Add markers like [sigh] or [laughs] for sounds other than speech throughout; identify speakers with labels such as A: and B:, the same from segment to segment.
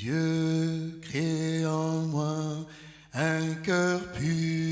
A: Dieu, crée en moi un cœur pur.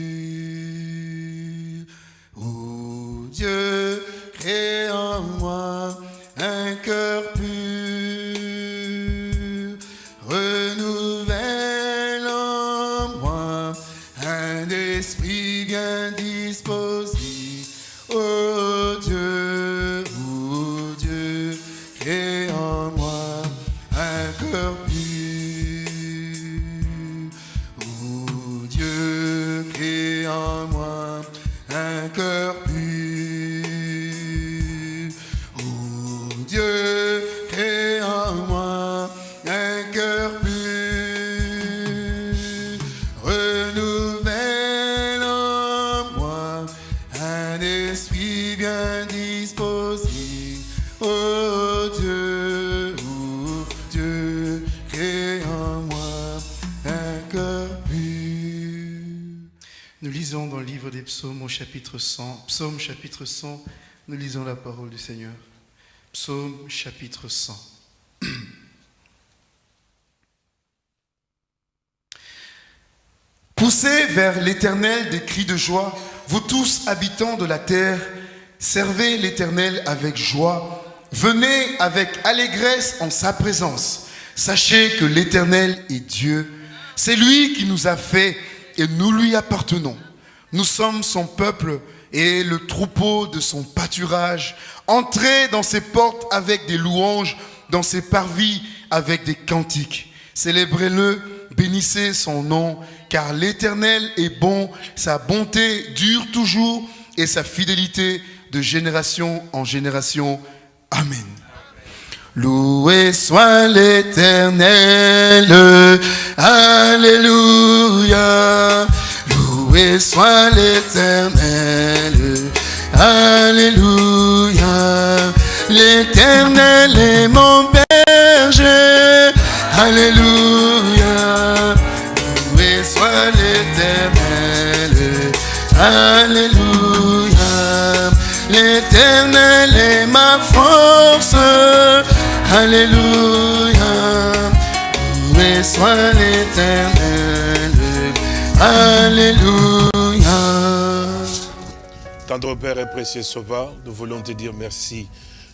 B: Psaumes au chapitre 100, psaume chapitre 100, nous lisons la parole du Seigneur. Psaume chapitre 100. [clears throat]
A: Poussez vers l'Éternel des cris de joie, vous tous habitants de la terre, servez l'Éternel avec joie, venez avec allégresse en sa présence. Sachez que l'Éternel est Dieu, c'est lui qui nous a fait et nous lui appartenons. Nous sommes son peuple et le troupeau de son pâturage. Entrez dans ses portes avec des louanges, dans ses parvis avec des cantiques. Célébrez-le, bénissez son nom, car l'Éternel est bon, sa bonté dure toujours et sa fidélité de génération en génération. Amen. Loué soit l'Éternel, Alléluia. Loué soit l'Éternel, Alléluia. L'Éternel est mon berger, Alléluia. Loué soit l'Éternel, Alléluia. L'Éternel est ma force, Alléluia.
C: Tendre Père et précieux Sauveur, nous voulons te dire merci.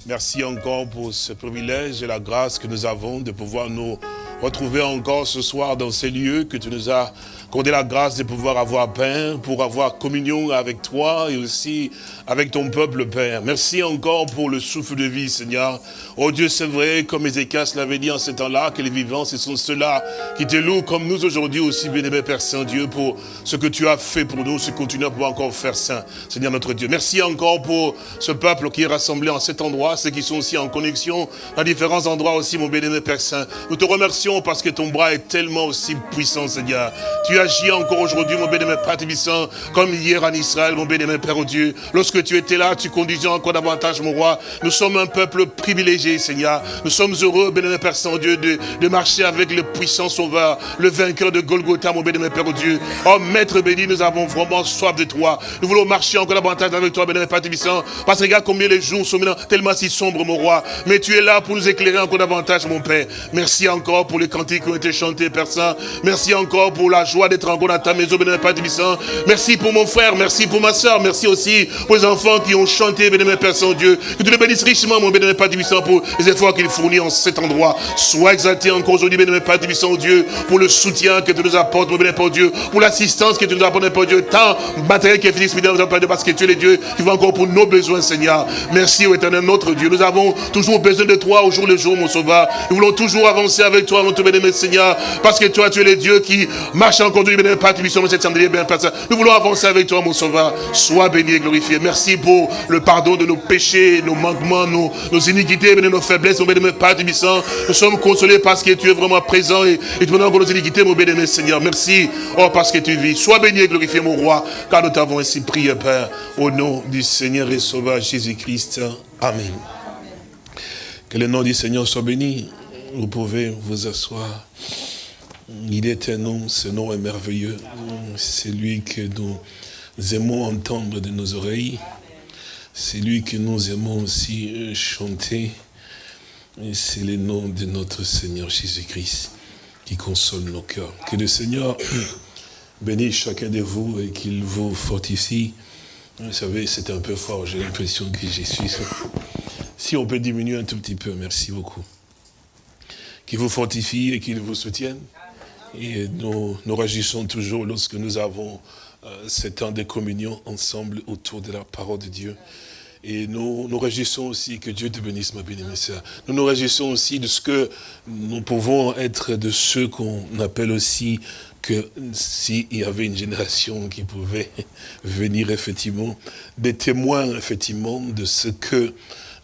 C: Merci encore pour ce privilège et la grâce que nous avons de pouvoir nous retrouver encore ce soir dans ces lieux que tu nous as accordé la grâce de pouvoir avoir, Père, pour avoir communion avec toi et aussi avec ton peuple, Père. Merci encore pour le souffle de vie, Seigneur. Oh Dieu, c'est vrai, comme Ézéchias l'avait dit en ce temps-là, que les vivants, ce sont ceux-là qui te louent comme nous aujourd'hui aussi, bien-aimé Père Saint-Dieu, pour ce que tu as fait pour nous, ce que continue à pouvoir encore faire, Saint, Seigneur notre Dieu. Merci encore pour ce peuple qui est rassemblé en cet endroit, ceux qui sont aussi en connexion dans différents endroits aussi, mon bien-aimé Père Saint. Nous te remercions parce que ton bras est tellement aussi puissant, Seigneur. Tu agis encore aujourd'hui, mon bien-aimé Père Tébissant, comme hier en Israël, mon bien-aimé Père au Dieu. Lorsque tu étais là, tu conduisais encore davantage, mon roi. Nous sommes un peuple privilégié, Seigneur. Nous sommes heureux, bien-aimé Père Saint-Dieu, de, de marcher avec le puissant sauveur, le vainqueur de Golgotha, mon bien-aimé Père au Dieu. Oh, Maître béni, nous avons vraiment soif de toi. Nous voulons marcher encore davantage avec toi, bien-aimé Père Tébissant, parce que regarde combien les jours sont maintenant tellement si sombres, mon roi. Mais tu es là pour nous éclairer encore davantage, mon Père. Merci encore pour les cantiques qui ont été chantés, Père Saint. Merci encore pour la joie d'être encore dans ta maison, bien-aimé Père Tébissant. Merci pour mon frère, merci pour ma soeur, merci aussi pour les enfants qui ont chanté, bien-aimé Père Saint-Dieu. Que tu les bénisses richement, mon bien-aimé Père Tébissant, pour les efforts qu'il fournit en cet endroit. Sois exalté encore aujourd'hui, bien-aimé Père Tébissant, Dieu, pour le soutien que tu nous apportes, mon bien-aimé Père Dieu, pour l'assistance que tu nous apportes, Père Dieu, tant matériel que physique, spirituel, Père Dieu, parce que tu es le Dieu qui va encore pour nos besoins, Seigneur. Merci, ô éternel, notre Dieu. Nous avons toujours besoin de toi au jour le jour, mon sauveur. Nous voulons toujours avancer avec toi, Seigneur, parce que toi, tu es le Dieu qui marche du bien-aimé Père Tébissant, cette bien. Nous voulons avancer avec toi, mon sauveur. Sois béni et glorifié. Merci pour le pardon de nos péchés, nos manquements, nos, nos iniquités, nos faiblesses, mon bien-aimé Père Tébissant. Nous sommes consolés parce que tu es vraiment présent et, et tu nous encore nos iniquités, mon bien-aimé Seigneur. Merci, oh, parce que tu vis. Sois béni et glorifié, mon roi, car nous t'avons ainsi prié, Père, au nom du Seigneur et Sauveur Jésus-Christ. Amen. Que le nom du Seigneur soit béni. Vous pouvez vous asseoir. Il est un nom, ce nom est merveilleux. C'est lui que nous aimons entendre de nos oreilles. C'est lui que nous aimons aussi chanter. Et c'est le nom de notre Seigneur Jésus-Christ. qui console nos cœurs. Que le Seigneur [clears throat] bénisse chacun de vous et qu'il vous fortifie. Vous savez, c'est un peu fort, j'ai l'impression que j'y suis. Si on peut diminuer un tout petit peu, merci beaucoup. Qu'il vous fortifie et qu'il vous soutienne. Et nous, nous réagissons toujours lorsque nous avons euh, ce temps de communion ensemble autour de la parole de Dieu. Et nous nous réjouissons aussi, que Dieu te bénisse, ma bien-aimée sœur. Nous nous réjouissons aussi de ce que nous pouvons être de ceux qu'on appelle aussi que s'il y avait une génération qui pouvait [laughs] venir effectivement, des témoins effectivement de ce que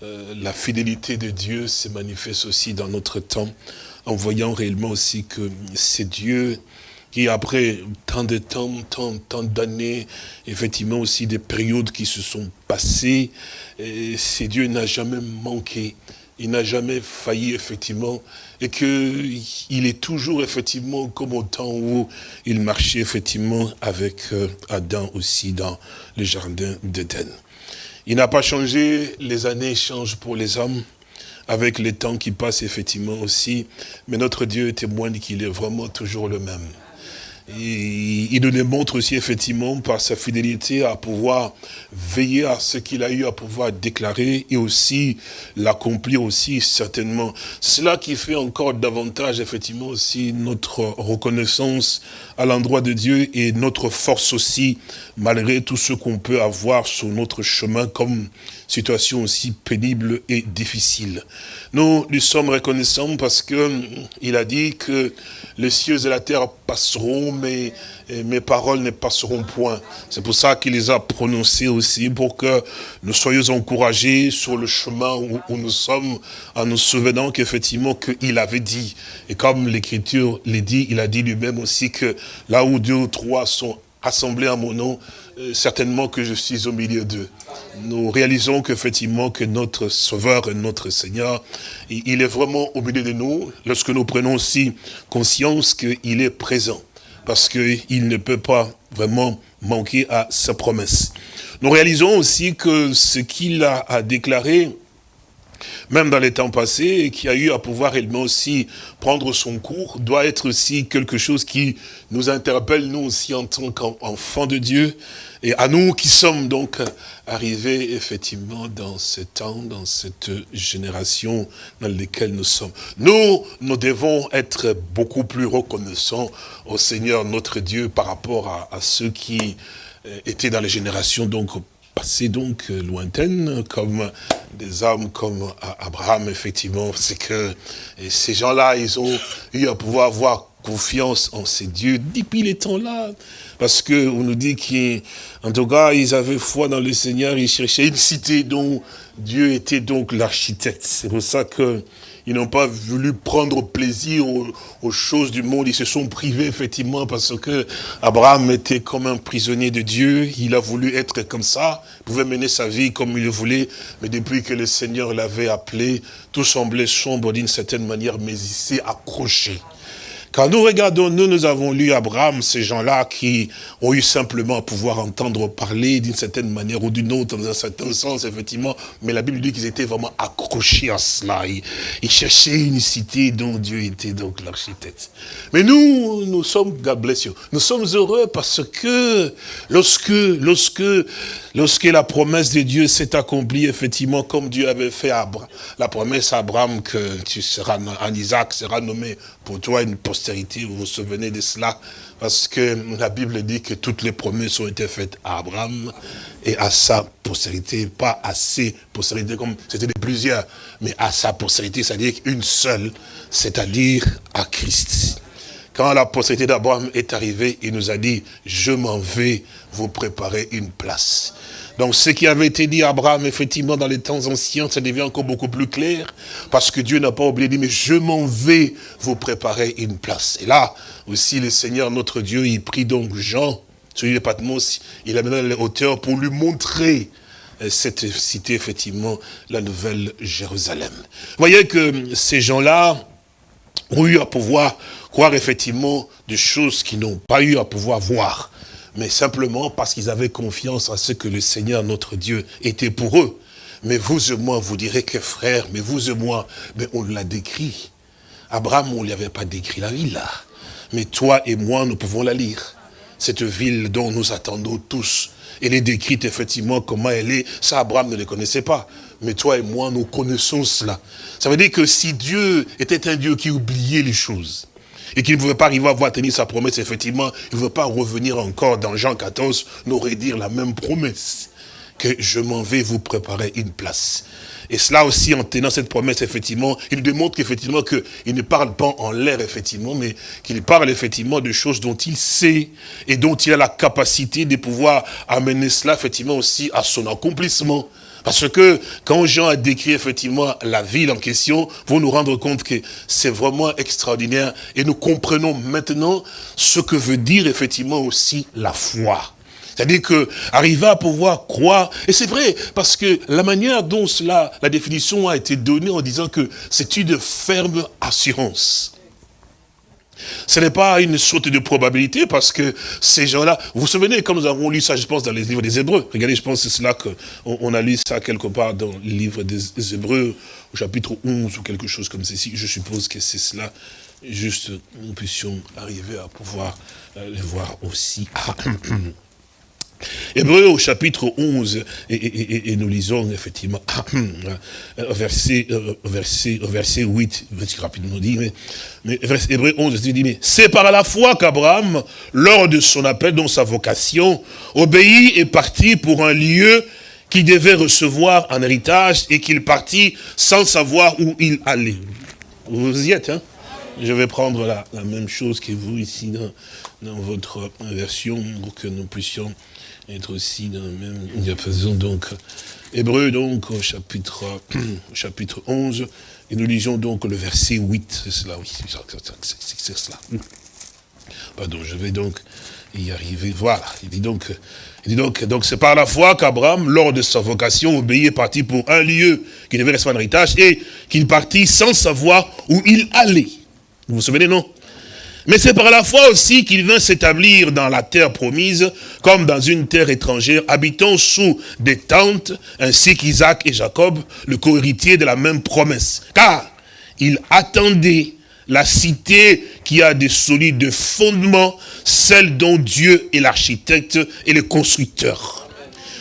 C: euh, la fidélité de Dieu se manifeste aussi dans notre temps, en voyant réellement aussi que c'est Dieu qui après tant de temps, tant, tant d'années, effectivement aussi des périodes qui se sont passées, c'est Dieu n'a jamais manqué, il n'a jamais failli effectivement, et qu'il est toujours effectivement comme au temps où il marchait effectivement avec euh, Adam aussi dans le jardin d'Éden. Il n'a pas changé, les années changent pour les hommes, avec les temps qui passent effectivement aussi, mais notre Dieu témoigne qu'il est vraiment toujours le même il nous démontre aussi effectivement par sa fidélité à pouvoir veiller à ce qu'il a eu à pouvoir déclarer et aussi l'accomplir aussi certainement. Cela qui fait encore davantage effectivement aussi notre reconnaissance à l'endroit de Dieu et notre force aussi malgré tout ce qu'on peut avoir sur notre chemin comme situation aussi pénible et difficile. Nous lui sommes reconnaissants parce que hum, il a dit que les cieux et la terre passeront, mais mes paroles ne passeront point. C'est pour ça qu'il les a prononcées aussi, pour que nous soyons encouragés sur le chemin où, nous sommes, en nous souvenant qu'effectivement qu'il avait dit. Et comme l'Écriture l'a dit, il a dit lui-même aussi que là où deux ou trois sont assemblés à mon nom, certainement que je suis au milieu d'eux. Nous réalisons qu'effectivement que notre Sauveur et notre Seigneur, il est vraiment au milieu de nous, lorsque nous prenons aussi conscience qu'il est présent, parce qu'il ne peut pas vraiment manquer à sa promesse. Nous réalisons aussi que ce qu'il a déclaré, même dans les temps passés, qui a eu à pouvoir également aussi prendre son cours, doit être aussi quelque chose qui nous interpelle, nous aussi, en tant qu'enfants de Dieu, et à nous qui sommes donc arrivés, effectivement, dans ce temps, dans cette génération dans laquelle nous sommes. Nous, nous devons être beaucoup plus reconnaissants au Seigneur, notre Dieu, par rapport à, à ceux qui euh, étaient dans les générations, donc, passé donc euh, lointaine, comme des hommes comme Abraham, effectivement, c'est que ces gens-là, ils ont eu à pouvoir avoir confiance en ces dieux depuis les temps-là. Parce que on nous dit qu'en tout cas, ils avaient foi dans le Seigneur, ils cherchaient une cité dont Dieu était donc l'architecte. C'est pour ça que ils n'ont pas voulu prendre plaisir aux, choses du monde. Ils se sont privés, effectivement, parce que Abraham était comme un prisonnier de Dieu. Il a voulu être comme ça. Il pouvait mener sa vie comme il le voulait. Mais depuis que le Seigneur l'avait appelé, tout semblait sombre d'une certaine manière, mais il s'est accroché. Quand nous regardons, nous, nous avons lu Abraham, ces gens-là qui ont eu simplement à pouvoir entendre parler d'une certaine manière ou d'une autre, dans un certain sens, effectivement. Mais la Bible dit qu'ils étaient vraiment accrochés à cela. Ils, cherchaient une cité dont Dieu était donc l'architecte. Mais nous, nous sommes, God bless you, nous sommes heureux parce que lorsque, lorsque, lorsque la promesse de Dieu s'est accomplie, effectivement, comme Dieu avait fait à la promesse à Abraham que tu seras, en Isaac sera nommé pour toi une postérité, vous vous souvenez de cela, parce que la Bible dit que toutes les promesses ont été faites à Abraham et à sa postérité, pas à ses postérités comme c'était de plusieurs, mais à sa postérité, c'est-à-dire une seule, c'est-à-dire à Christ. Quand la postérité d'Abraham est arrivée, il nous a dit, je m'en vais vous préparer une place. Donc ce qui avait été dit à Abraham, effectivement, dans les temps anciens, ça devient encore beaucoup plus clair, parce que Dieu n'a pas oublié dire, mais je m'en vais vous préparer une place. Et là, aussi, le Seigneur, notre Dieu, il prit donc Jean, celui de Patmos, il a mené les hauteurs pour lui montrer euh, cette cité, effectivement, la nouvelle Jérusalem. Vous voyez que ces gens-là ont eu à pouvoir croire, effectivement, des choses qu'ils n'ont pas eu à pouvoir voir mais simplement parce qu'ils avaient confiance en ce que le Seigneur, notre Dieu, était pour eux. Mais vous et moi, vous direz que frère, mais vous et moi, mais on l'a décrit. Abraham, on ne lui avait pas décrit la ville. Mais toi et moi, nous pouvons la lire. Cette ville dont nous attendons tous. Elle est décrite effectivement comment elle est. Ça, Abraham ne le connaissait pas. Mais toi et moi, nous connaissons cela. Ça veut dire que si Dieu était un Dieu qui oubliait les choses, et qu'il ne pouvait pas arriver à voir tenir sa promesse, effectivement, il ne veut pas revenir encore dans Jean 14, nous redire la même promesse, que je m'en vais vous préparer une place. Et cela aussi, en tenant cette promesse, effectivement, il démontre qu'effectivement, qu'il ne parle pas en l'air, effectivement, mais qu'il parle effectivement de choses dont il sait et dont il a la capacité de pouvoir amener cela, effectivement, aussi à son accomplissement. Parce que quand Jean a décrit effectivement la ville en question, vous nous rendre compte que c'est vraiment extraordinaire. Et nous comprenons maintenant ce que veut dire effectivement aussi la foi. C'est-à-dire que arriver à pouvoir croire, et c'est vrai, parce que la manière dont cela, la définition a été donnée en disant que c'est une ferme assurance. Ce n'est pas une sorte de probabilité parce que ces gens-là, vous vous souvenez quand nous avons lu ça, je pense, dans les livres des Hébreux. Regardez, je pense que c'est cela qu'on on a lu ça quelque part dans le livre des Hébreux, au chapitre 11 ou quelque chose comme ceci. Je suppose que c'est cela. Juste, nous puissions arriver à pouvoir euh, le voir aussi. [clears throat] Hébreu au chapitre 11, et, nous lisons effectivement [clears throat] verset, euh, verset, verset 8, rapidement dit, mais, mais Hébreu 11, dit, mais c'est par la foi qu'Abraham, lors de son appel, dans sa vocation, obéit et partit pour un lieu qui devait recevoir un héritage et qu'il partit sans savoir où il allait. Vous y êtes, hein? Je vais prendre la, la même chose que vous ici dans, dans votre version pour que nous puissions être aussi dans la même diapason. Donc, Hébreu, donc, au chapitre, [clears throat] au chapitre 11, et nous lisons donc le verset 8. C'est cela, oui, c'est cela. Pardon, je vais donc y arriver. Voilà, il dit donc, il dit donc, donc c'est par la foi qu'Abraham, lors de sa vocation, obéit et partit pour un lieu qui devait recevoir un héritage, et qu'il partit sans savoir où il allait. Vous vous souvenez, non? Mais c'est par la foi aussi qu'il vint s'établir dans la terre promise, comme dans une terre étrangère, habitant sous des tentes, ainsi qu'Isaac et Jacob, le co-héritier de la même promesse. Car il attendait la cité qui a des solides fondements, celle dont Dieu est l'architecte et le constructeur.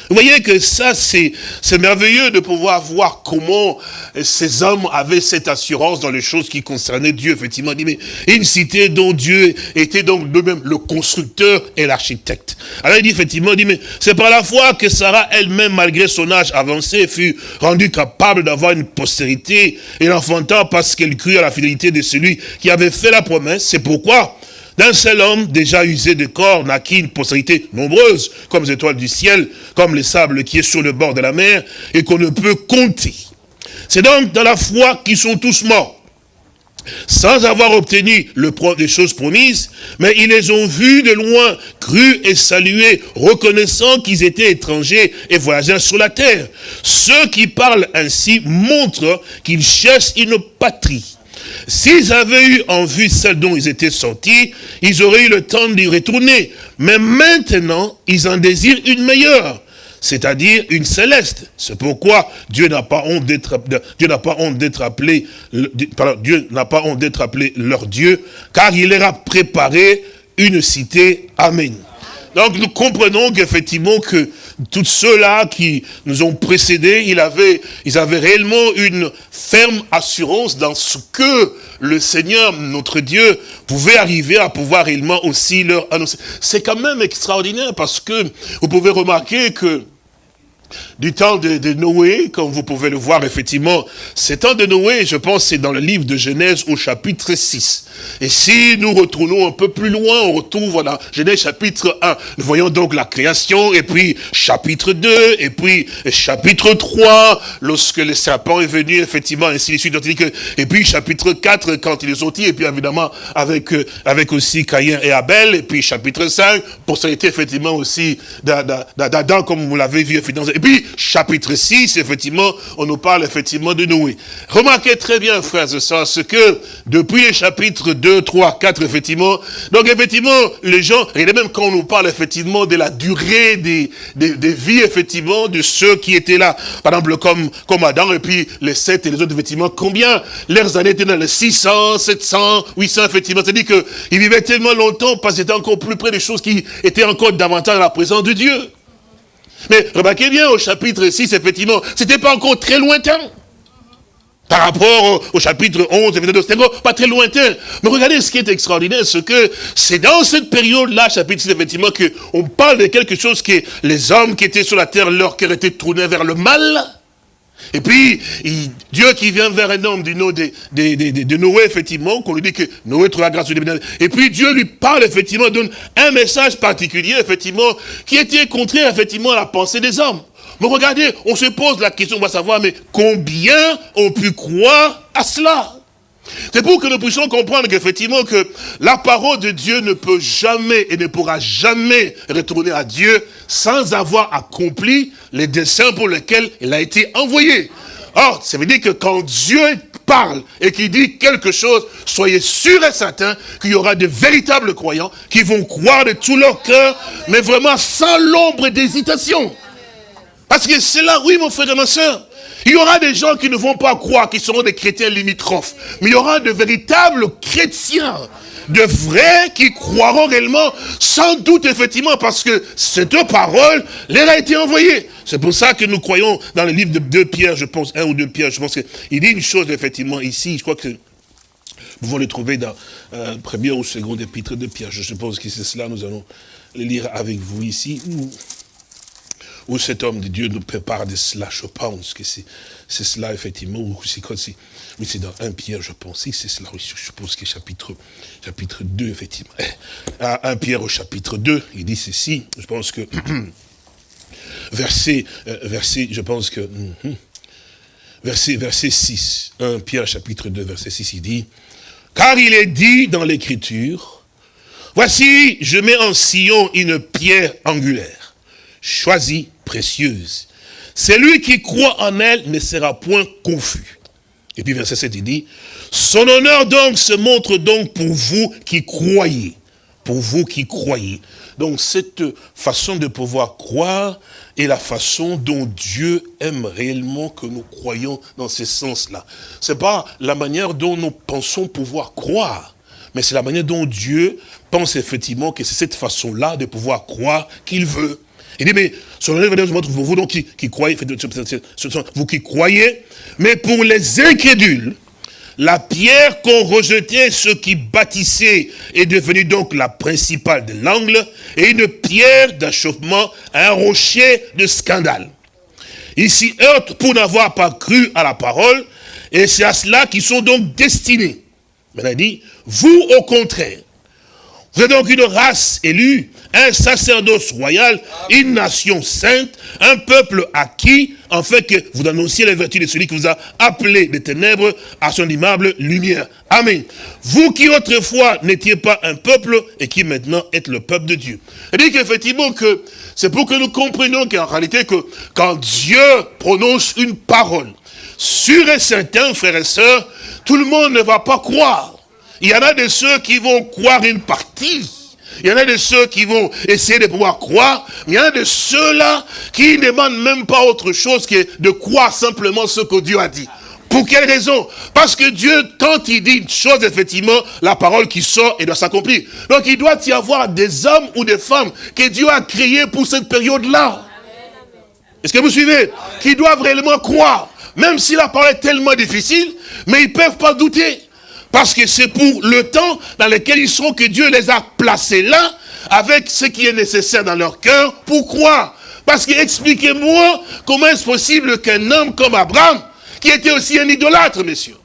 C: Vous voyez que ça, c'est merveilleux de pouvoir voir comment ces hommes avaient cette assurance dans les choses qui concernaient Dieu. Effectivement, dit, mais une cité dont Dieu était donc de même le constructeur et l'architecte. Alors il dit effectivement, il dit, c'est par la foi que Sarah elle-même, malgré son âge avancé, fut rendue capable d'avoir une postérité et l'enfantant parce qu'elle crut à la fidélité de celui qui avait fait la promesse. C'est pourquoi d'un seul homme déjà usé de corps naquit une postérité nombreuse, comme les étoiles du ciel, comme les sables qui est sur le bord de la mer, et qu'on ne peut compter. C'est donc dans la foi qu'ils sont tous morts, sans avoir obtenu le des choses promises, mais ils les ont vus de loin, crus et salués, reconnaissant qu'ils étaient étrangers et voyageurs sur la terre. Ceux qui parlent ainsi montrent qu'ils cherchent une patrie. S'ils avaient eu en vue celle dont ils étaient sortis, ils auraient eu le temps d'y retourner. Mais maintenant, ils en désirent une meilleure c'est-à-dire une céleste. C'est pourquoi Dieu n'a pas honte d'être Dieu n'a pas honte d'être appelé leur Dieu car il leur a préparé une cité. Amen. Donc nous comprenons qu'effectivement que tous ceux-là qui nous ont précédés, ils avaient, ils avaient réellement une ferme assurance dans ce que le Seigneur, notre Dieu, pouvait arriver à pouvoir réellement aussi leur annoncer. C'est quand même extraordinaire parce que vous pouvez remarquer que du temps de, Noé, comme vous pouvez le voir effectivement, ce temps de Noé, je pense, c'est dans le livre de Genèse au chapitre 6. Et si nous retournons un peu plus loin, on retrouve voilà, Genèse chapitre 1. Nous voyons donc la création, et puis chapitre 2, et puis chapitre 3, lorsque le serpent est venu, effectivement, ainsi de suite. Et puis chapitre 4, quand ils sont dit, et puis évidemment avec, euh, avec aussi Caïn et Abel, et puis chapitre 5, pour ça effectivement aussi d'Adam, comme vous l'avez vu, Et puis, chapitre 6, effectivement, on nous parle effectivement de Noé. Remarquez très bien, frères et sœurs, ce que depuis les chapitres 2, 3, 4, effectivement, donc effectivement, les gens, regardez même quand on nous parle effectivement de la durée des, des, des vies, effectivement, de ceux qui étaient là, par exemple, comme, comme Adam, et puis les sept et les autres, effectivement, combien leurs années étaient dans les 600, 700, 800, effectivement, c'est-à-dire qu'ils vivaient tellement longtemps parce qu'ils étaient encore plus près des choses qui étaient encore davantage à la présence de Dieu. Mais remarquez bien, au chapitre 6, effectivement, c'était pas encore très lointain. Par rapport au, chapitre 11, c'était pas très lointain. Mais regardez ce qui est extraordinaire, c'est que c'est dans cette période-là, chapitre 6, effectivement, qu'on parle de quelque chose que les hommes qui étaient sur la terre, leur cœur était tourné vers le mal. Et puis, Dieu qui vient vers un homme du nom de, Noé, effectivement, qu'on lui dit que Noé trouve la grâce de Et puis Dieu lui parle, effectivement, donne un message particulier, effectivement, qui était contraire, effectivement, à la pensée des hommes. Mais regardez, on se pose la question, on va savoir, mais combien ont pu croire à cela? C'est pour que nous puissions comprendre qu'effectivement que la parole de Dieu ne peut jamais et ne pourra jamais retourner à Dieu sans avoir accompli les desseins pour lesquels il a été envoyé. Or, ça veut dire que quand Dieu parle et qu'il dit quelque chose, soyez sûr et certain qu'il y aura de véritables croyants qui vont croire de tout leur cœur, mais vraiment sans l'ombre d'hésitation. Parce que c'est là, oui mon frère et ma soeur, il y aura des gens qui ne vont pas croire, qui seront des chrétiens limitrophes. Mais il y aura de véritables chrétiens, de vrais qui croiront réellement, sans doute effectivement, parce que cette parole leur a été envoyée. C'est pour ça que nous croyons dans le livre de 2 Pierre, je pense, un ou deux Pierre, je pense qu'il dit une chose effectivement ici, je crois que vous pouvez le trouver dans euh, premier ou second épître de Pierre. Je suppose que c'est cela, nous allons le lire avec vous ici où cet homme de Dieu nous prépare de cela, je pense que c'est cela, effectivement, ou c'est c'est dans un Pierre, je pense, c'est cela, oui, je suppose que chapitre, chapitre 2, effectivement. À eh, 1 Pierre au chapitre 2, il dit ceci, je pense que, [clears throat] verset, euh, verset, je pense que, mhm, verset, verset 6, 1 Pierre chapitre 2, verset 6, il dit, car il est dit dans l'écriture, voici, je mets en sillon une pierre angulaire, choisie précieuse. Celui qui croit en elle ne sera point confus. Et puis verset 7, il dit, son honneur donc se montre donc pour vous qui croyez. Pour vous qui croyez. Donc cette façon de pouvoir croire est la façon dont Dieu aime réellement que nous croyons dans ce sens-là. C'est pas la manière dont nous pensons pouvoir croire, mais c'est la manière dont Dieu pense effectivement que c'est cette façon-là de pouvoir croire qu'il veut. Il dit, mais pour vous donc qui, qui croyez, vous qui croyez, mais pour les incrédules, la pierre qu'ont rejeté ceux qui bâtissaient est devenue donc la principale de l'angle et une pierre d'achoppement, un rocher de scandale. Ils s'y heurtent pour n'avoir pas cru à la parole et c'est à cela qu'ils sont donc destinés. Mais il dit, vous au contraire, vous êtes donc une race élue, un sacerdoce royal, une nation sainte, un peuple acquis, en fait que vous annonciez les vertus de celui qui vous a appelé des ténèbres à son immable lumière. Amen. Vous qui autrefois n'étiez pas un peuple et qui maintenant êtes le peuple de Dieu. Il dit qu'effectivement que c'est pour que nous comprenions qu'en réalité que quand Dieu prononce une parole, sûr et certain, frères et sœurs, tout le monde ne va pas croire. Il y en a de ceux qui vont croire une partie. Il y en a de ceux qui vont essayer de pouvoir croire, mais il y en a de ceux-là qui ne demandent même pas autre chose que de croire simplement ce que Dieu a dit. Pour quelle raison? Parce que Dieu, quand il dit une chose, effectivement, la parole qui sort, et doit s'accomplir. Donc il doit y avoir des hommes ou des femmes que Dieu a créés pour cette période-là. Est-ce que vous suivez? Qui doivent réellement croire. Même si la parole est tellement difficile, mais ils ne peuvent pas douter. Parce que c'est pour le temps dans lequel ils sont que Dieu les a placés là, avec ce qui est nécessaire dans leur cœur, pour croire. Parce que expliquez-moi comment est-ce possible qu'un homme comme Abraham, qui était aussi un idolâtre, messieurs,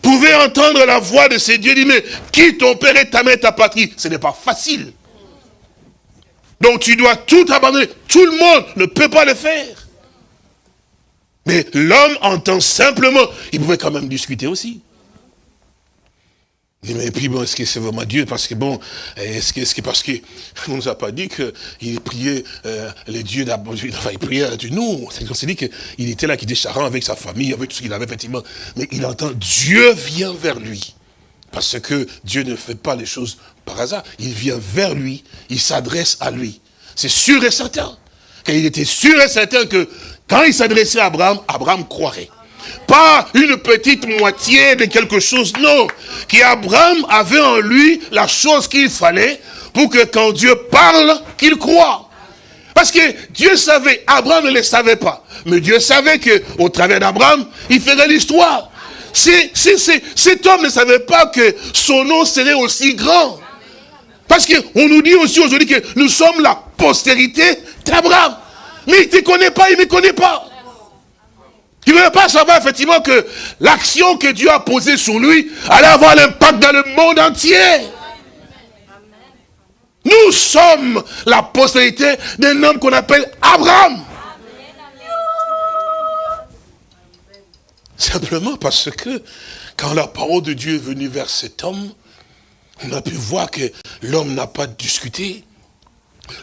C: pouvait entendre la voix de ces dieux, dit, mais qui ton père et ta mère ta patrie Ce n'est pas facile. Donc tu dois tout abandonner. Tout le monde ne peut pas le faire. Mais l'homme entend simplement, il pouvait quand même discuter aussi. Mais puis bon, est-ce que c'est vraiment Dieu? Parce que bon, est-ce que, que parce que on nous a pas dit qu'il priait euh, les dieux d'abord, enfin il priait du nous. On s'est dit qu'il était là, qu'il était charrant avec sa famille, avec tout ce qu'il avait effectivement. Mais il entend Dieu vient vers lui. Parce que Dieu ne fait pas les choses par hasard. Il vient vers lui, il s'adresse à lui. C'est sûr et certain. Car il était sûr et certain que quand il s'adressait à Abraham, Abraham croirait. Pas une petite moitié de quelque chose, non. Qu'Abraham avait en lui la chose qu'il fallait pour que quand Dieu parle, qu'il croit. Parce que Dieu savait, Abraham ne le savait pas. Mais Dieu savait que au travers d'Abraham, il ferait l'histoire. cet homme ne savait pas que son nom serait aussi grand. Parce qu'on nous dit aussi aujourd'hui que nous sommes la postérité d'Abraham. Mais il ne te connaît pas, il ne me connaît pas. Il ne veut pas savoir effectivement que l'action que Dieu a posée sur lui allait avoir l'impact dans le monde entier. Nous sommes la postérité d'un homme qu'on appelle Abraham. Simplement parce que quand la parole de Dieu est venue vers cet homme, on a pu voir que l'homme n'a pas discuté.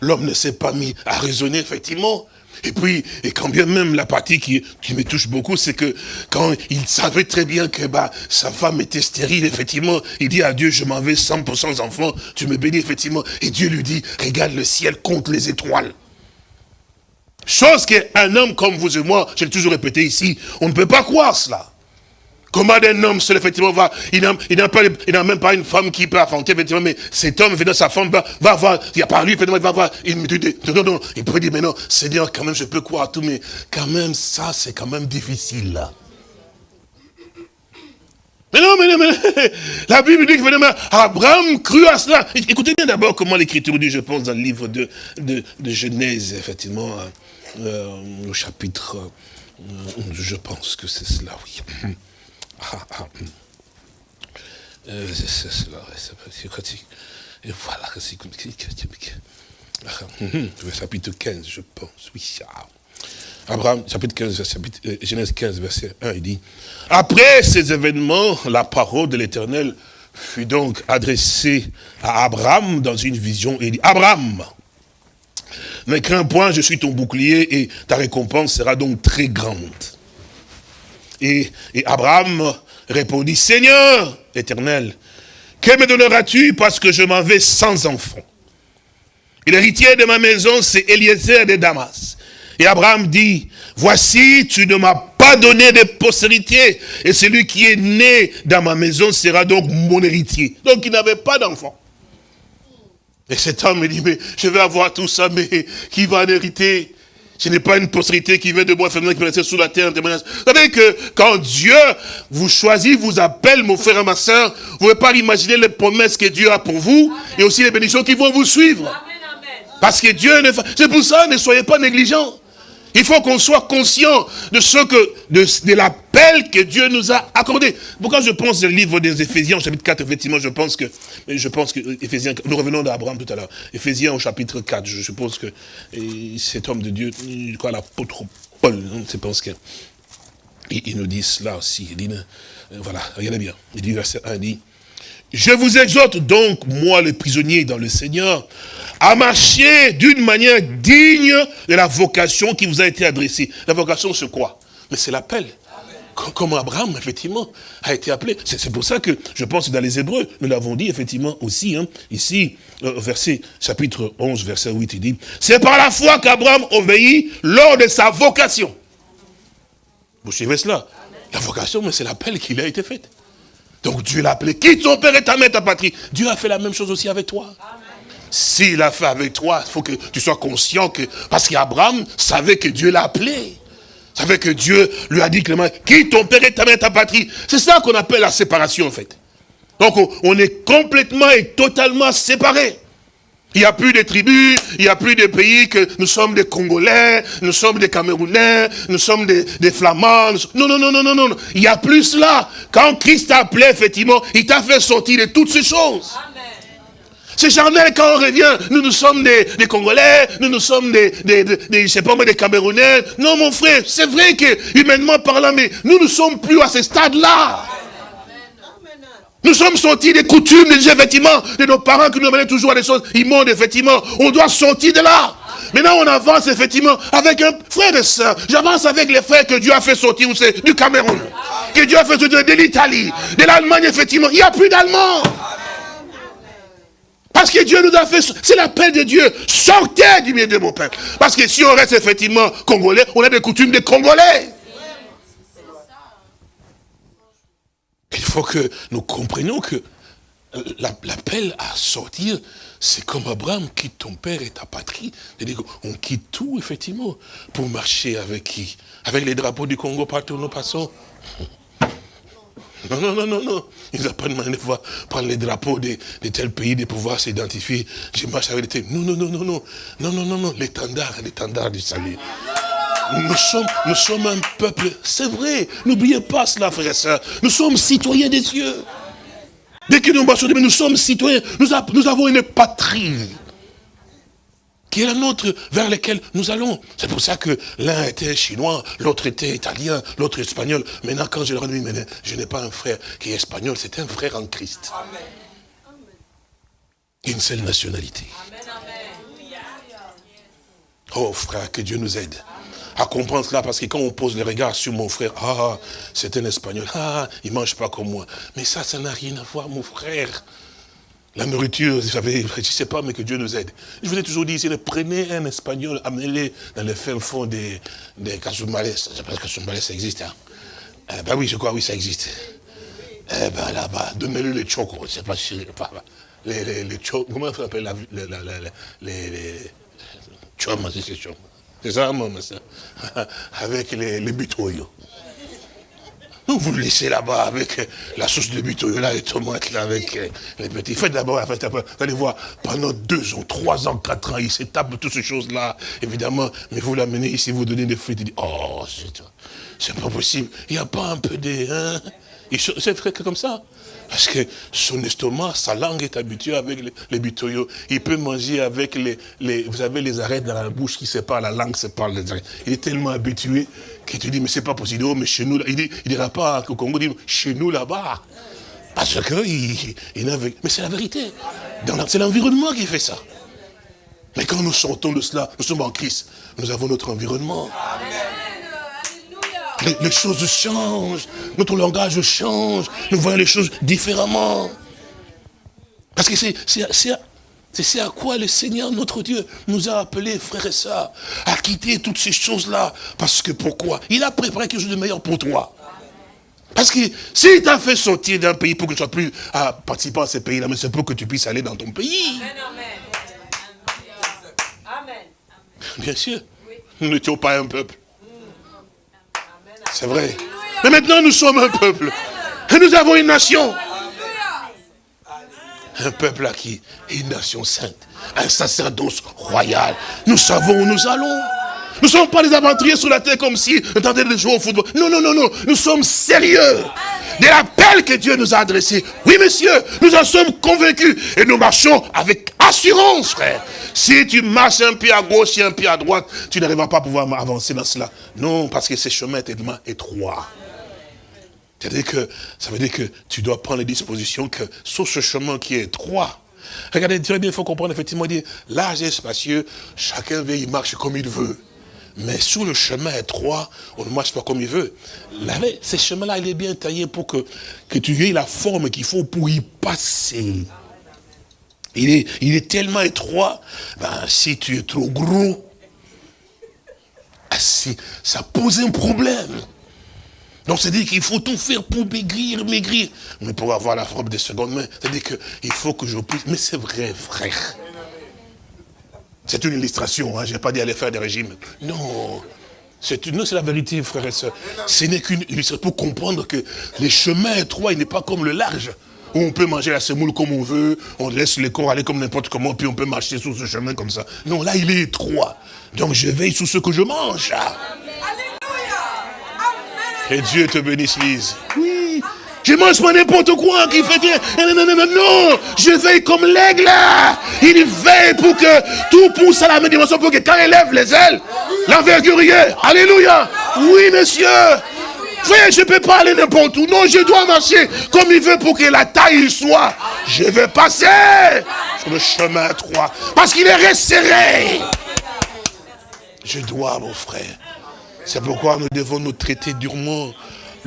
C: L'homme ne s'est pas mis à raisonner, effectivement. Et puis, et quand bien même la partie qui, me touche beaucoup, c'est que quand il savait très bien que bah, sa femme était stérile, effectivement, il dit à Dieu, je m'en vais 100% enfants, tu me bénis, effectivement. Et Dieu lui dit, regarde le ciel, compte les étoiles. Chose qu'un homme comme vous et moi, j'ai toujours répété ici, on ne peut pas croire cela. Comment un homme seul, effectivement, va, il n'a même pas une femme qui peut affronter, effectivement, mais cet homme, effectivement, sa femme va, va voir, il a par lui, effectivement, il va voir, dit, non, non, il pourrait dire, mais non, Seigneur, quand même, je peux croire à tout, mais quand même, ça, c'est quand même difficile, là. Mais non, mais non, mais la Bible dit que Abraham crut à cela. Écoutez bien d'abord comment l'Écriture dit, je pense, dans le livre de, de, Genèse, effectivement, euh, au chapitre, euh, je pense que c'est cela, oui. Ah, ah. Euh, c'est Et voilà, c'est comme chapitre 15, je pense, oui. Abraham, chapitre 15, chapitre, euh, Genèse 15, verset 1, il dit, Après ces événements, la parole de l'Éternel fut donc adressée à Abraham dans une vision, il dit, Abraham, ne crains point, je suis ton bouclier, et ta récompense sera donc très grande. Et, Abraham répondit, Seigneur éternel, que me donneras-tu parce que je m'en vais sans enfant? Et l'héritier de ma maison, c'est Eliezer de Damas. Et Abraham dit, voici, tu ne m'as pas donné de postérité, et celui qui est né dans ma maison sera donc mon héritier. Donc il n'avait pas d'enfant. Et cet homme me dit, je vais avoir tout ça, mais qui va en hériter? Ce n'est pas une postérité qui vient de moi, qui peut rester sous la terre. Vous savez que quand Dieu vous choisit, vous appelle, mon frère et ma soeur, vous ne pouvez pas imaginer les promesses que Dieu a pour vous et aussi les bénédictions qui vont vous suivre. Parce que Dieu ne C'est pour ça, ne soyez pas négligents. Il faut qu'on soit conscient de ce que, de, l'appel que Dieu nous a accordé. Pourquoi je pense au livre des Éphésiens, au chapitre 4, effectivement, je pense que, je pense que, Éphésiens, nous revenons d'Abraham tout à l'heure. Éphésiens au chapitre 4, je suppose que cet homme de Dieu, crois l'apôtre Paul, je pense que, il, nous dit cela aussi. Il dit, euh, voilà, regardez bien. Il dit, verset 1, il dit, je vous exhorte donc, moi le prisonnier dans le Seigneur, à marcher d'une manière digne de la vocation qui vous a été adressée. La vocation, c'est quoi? Mais c'est l'appel. Comme Abraham, effectivement, a été appelé. C'est pour ça que je pense dans les Hébreux, nous l'avons dit, effectivement, aussi, hein, ici, euh, verset, chapitre 11, verset 8, il dit, c'est par la foi qu'Abraham obéit lors de sa vocation. Vous suivez cela? La vocation, mais c'est l'appel qui a été fait. Donc Dieu l'a appelé, quitte ton père et ta mère, ta patrie. Dieu a fait la même chose aussi avec toi. S'il a fait avec toi, il faut que tu sois conscient que, parce qu'Abraham savait que Dieu l'a appelé. Savait que Dieu lui a dit clairement, quitte ton père et ta mère, ta patrie. C'est ça qu'on appelle la séparation en fait. Donc on est complètement et totalement séparés. Il n'y a plus de tribus, il n'y a plus de pays que nous sommes des Congolais, nous sommes des Camerounais, nous sommes des, Flamands. Non, non, non, non, non, non. Il n'y a plus cela. Quand Christ t'a appelé, effectivement, il t'a fait sortir de toutes ces choses. C'est charnel quand on revient. Nous, nous sommes des, Congolais, nous, nous sommes des, des, je sais pas des Camerounais. Non, mon frère, c'est vrai que, humainement parlant, mais nous ne sommes plus à ce stade-là. Nous sommes sortis des coutumes, des effectivement, de nos parents qui nous amenaient toujours à des choses immondes, effectivement. On doit sortir de là. Maintenant, on avance effectivement avec un frère et soeur. J'avance avec les frères que Dieu a fait sortir, c'est du Cameroun. Que Dieu a fait sortir de l'Italie, de l'Allemagne, effectivement. Il n'y a plus d'Allemands. Parce que Dieu nous a fait, c'est l'appel de Dieu. Sortez du milieu de mon peuple. Parce que si on reste effectivement congolais, on a des coutumes des congolais. Il faut que nous comprenions que euh, l'appel à sortir, c'est comme Abraham, quitte ton père et ta patrie. On quitte tout, effectivement, pour marcher avec qui? Avec les drapeaux du Congo partout où nous passons non, non, non, non, non. Ils n'ont pas demandé de voir prendre les drapeaux de, tel pays, de pouvoir s'identifier. Je marche avec les Non, non, non, non, non. Non, non, non, non. L'étendard, l'étendard du salut. Nous sommes, nous sommes un peuple, c'est vrai. N'oubliez pas cela, frères et sœurs. Nous sommes citoyens des cieux. Dès que nous marchons, nous sommes citoyens. Nous, nous avons une patrie qui est la nôtre, vers laquelle nous allons. C'est pour ça que l'un était chinois, l'autre était italien, l'autre espagnol. Maintenant, quand je leur dis, mais je n'ai pas un frère qui est espagnol, c'est un frère en Christ. Une seule nationalité. Oh frère, que Dieu nous aide à comprendre cela, parce que quand on pose les regards sur mon frère, ah, c'est un espagnol, ah, il ne mange pas comme moi. Mais ça, ça n'a rien à voir, mon frère. La nourriture, vous savez, je ne sais pas, mais que Dieu nous aide. Je vous ai toujours dit, prenez un espagnol, amenez-le dans le fin fond des, des casumales. Je sais pas si casumales, ça existe. Hein. Eh ben oui, je crois, oui, ça existe. Eh ben là-bas, donnez-le les chocos, je sais pas si... Les, les, les comment on appelle la, les, les, les, c'est ça, ça. [laughs] Avec les, les. Vous le laissez là-bas avec la sauce de buto, là, les tomates, là, avec euh, les petits. Faites d'abord, faites après. Vous allez voir, pendant deux ans, trois ans, quatre ans, il s'étape toutes ces choses-là, évidemment. Mais vous l'amenez ici, vous donnez des fruits, il dit, oh, c'est pas possible. Il n'y a pas un peu de... Hein? C'est comme ça? Parce que son estomac, sa langue est habituée avec les, les. Il peut manger avec les, vous savez, les arêtes dans la bouche qui séparent la langue, sépare les arêtes. Il est tellement habitué qu'il te dit, mais c'est pas possible, oh, mais chez nous, il dit, il dira pas au Congo, il dit, chez nous là-bas. Parce que, il, il mais c'est la vérité. C'est l'environnement qui fait ça. Mais quand nous sortons de cela, nous sommes en Christ. Nous avons notre environnement. Amen les, choses changent, notre langage change, nous voyons les choses différemment. Parce que c'est à quoi le Seigneur, notre Dieu, nous a appelés, frères et sœurs, à quitter toutes ces choses-là. Parce que pourquoi? Il a préparé quelque chose de meilleur pour toi. Parce que s'il t'a fait sortir d'un pays pour que tu sois plus à participer à ce pays-là, mais c'est pour que tu puisses aller dans ton pays. Amen. Bien sûr. Nous n'étions pas un peuple. C'est vrai. Mais maintenant, nous sommes un peuple. Et nous avons une nation. Un peuple à qui Une nation sainte. Un sacerdoce royal. Nous savons où nous allons. Nous ne sommes pas des aventuriers sur la terre comme si nous tentions de jouer au football. Non, non, non, non. Nous sommes sérieux de l'appel que Dieu nous a adressé. Oui, monsieur, nous en sommes convaincus. Et nous marchons avec assurance, frère. Si tu marches un pied à gauche et un pied à droite, tu n'arriveras pas à pouvoir avancer dans cela. Non, parce que ces chemins sont tellement étroits. C'est-à-dire que, ça veut dire que tu dois prendre les dispositions que sur ce chemin qui est étroit, Regardez, très bien, il faut comprendre, effectivement, il dit, large et spacieux, chacun veut, il marche comme il veut. Mais sur le chemin étroit, on ne marche pas comme il veut. ce chemin-là, il est bien taillé pour que, que tu aies la forme qu'il faut pour y passer. Il est, il est tellement étroit, ben, si tu es trop gros, ah, ça pose un problème. Donc c'est-à-dire qu'il faut tout faire pour maigrir, maigrir. Mais pour avoir la forme des secondes mains, c'est-à-dire qu'il faut que je puisse... Mais c'est vrai, frère. C'est une illustration, hein, je n'ai pas dit aller faire des régimes. Non, c'est la vérité, frères et sœurs. Ce n'est qu'une illustration pour comprendre que les chemins étroits, il n'est pas comme le large. Où on peut manger la semoule comme on veut, on laisse les corps aller comme n'importe comment, puis on peut marcher sur ce chemin comme ça. Non, là, il est étroit. Donc je veille sur ce que je mange. Et Dieu te bénisse, Lise. Oui. Je mange pas n'importe quoi qui fait. Non, non, non, non, non. Je veille comme l'aigle. Il veille pour que tout pousse à la même dimension, pour que quand il lève les ailes, l'envergure est. Alléluia. Oui, monsieur. Frère, je ne peux pas aller n'importe où. Non, je dois marcher comme il veut pour que la taille soit. Je vais passer sur le chemin 3. Parce qu'il est resserré. Je dois, mon frère. C'est pourquoi nous devons nous traiter durement.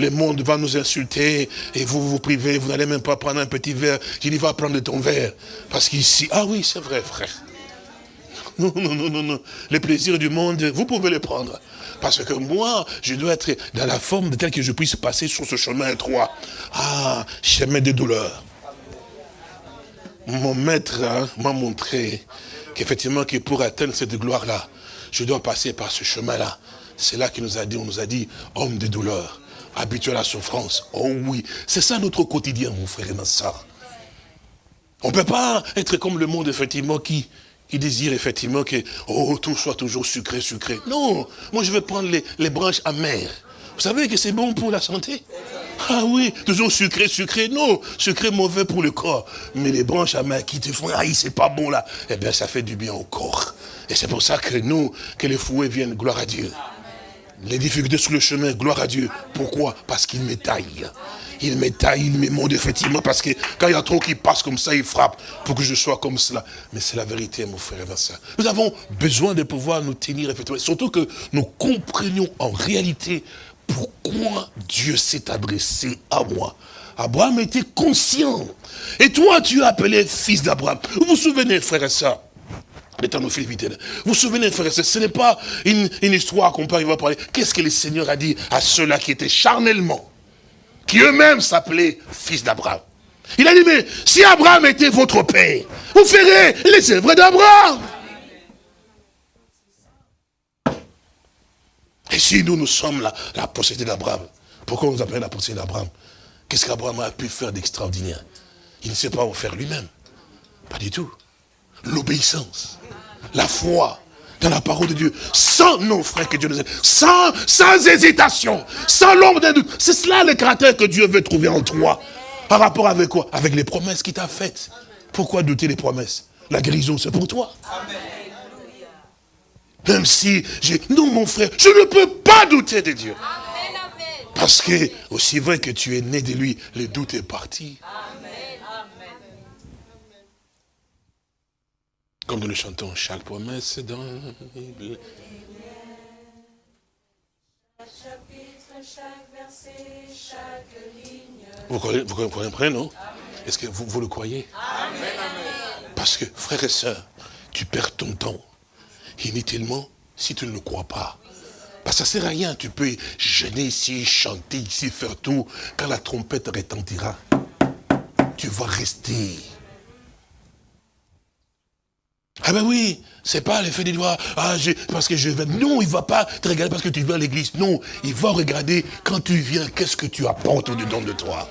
C: Le monde va nous insulter et vous vous privez, vous n'allez même pas prendre un petit verre. Je dis, va prendre ton verre. Parce qu'ici, ah oui, c'est vrai, frère. Non, non, non, non, non. Les plaisirs du monde, vous pouvez les prendre. Parce que moi, je dois être dans la forme de tel que je puisse passer sur ce chemin étroit. Ah, chemin de douleur. Mon maître hein, m'a montré qu'effectivement, que pour atteindre cette gloire-là, je dois passer par ce chemin-là. C'est là qu'il nous a dit, on nous a dit, homme de douleur, habitué à la souffrance. Oh oui, c'est ça notre quotidien, mon frère et ma soeur. On ne peut pas être comme le monde, effectivement, qui, désire effectivement que oh, tout soit toujours sucré, sucré. Non, moi je veux prendre les, les branches amères. Vous savez que c'est bon pour la santé? Ah oui, toujours sucré, sucré. Non, sucré mauvais pour le corps. Mais les branches amères qui te font, ah, c'est pas bon là. Eh bien, ça fait du bien au corps. Et c'est pour ça que nous, que les fouets viennent, gloire à Dieu. Les difficultés sur le chemin, gloire à Dieu. Pourquoi? Parce qu'il me taille. Il me taille, il me monte effectivement, parce que quand il y a trop qui passe comme ça, il frappe pour que je sois comme cela. Mais c'est la vérité, mon frère et ma soeur. Nous avons besoin de pouvoir nous tenir effectivement. Surtout que nous comprenions en réalité pourquoi Dieu s'est adressé à moi. Abraham était conscient. Et toi, tu es appelé fils d'Abraham. Vous vous souvenez, frère et soeur vous vous souvenez, frère ce n'est pas une, histoire qu'on peut arriver à parler. Qu'est-ce que le Seigneur a dit à ceux-là qui étaient charnellement, qui eux-mêmes s'appelaient fils d'Abraham? Il a dit, mais si Abraham était votre père, vous ferez les œuvres d'Abraham. Et si nous, nous sommes la, la postérité d'Abraham, pourquoi on nous appelle la postérité d'Abraham? Qu'est-ce qu'Abraham a pu faire d'extraordinaire? Il ne sait pas faire lui-même. Pas du tout. L'obéissance la foi dans la parole de Dieu, sans nos frères que Dieu nous aide, sans, sans hésitation, sans l'ombre d'un doute. C'est cela le caractère que Dieu veut trouver en toi. Par rapport avec quoi? Avec les promesses qu'il t'a faites. Pourquoi douter des promesses? La guérison, c'est pour toi. Même si j'ai... Non, mon frère, je ne peux pas douter de Dieu. Parce que, aussi vrai que tu es né de lui, le doute est parti. Comme nous le chantons, chaque promesse dans. Vous, vous comprenez, non? Est-ce que vous, vous, le croyez? Parce que, frères et sœurs, tu perds ton temps inutilement si tu ne le crois pas. Parce que ça ne sert à rien. Tu peux gêner ici, chanter ici, faire tout. Quand la trompette retentira, tu vas rester ah ben oui, c'est pas l'effet des doigts, ah, parce que je vais... Non, il va pas te regarder parce que tu viens à l'église. Non, il va regarder quand tu viens, qu'est-ce que tu apportes au-dedans de toi.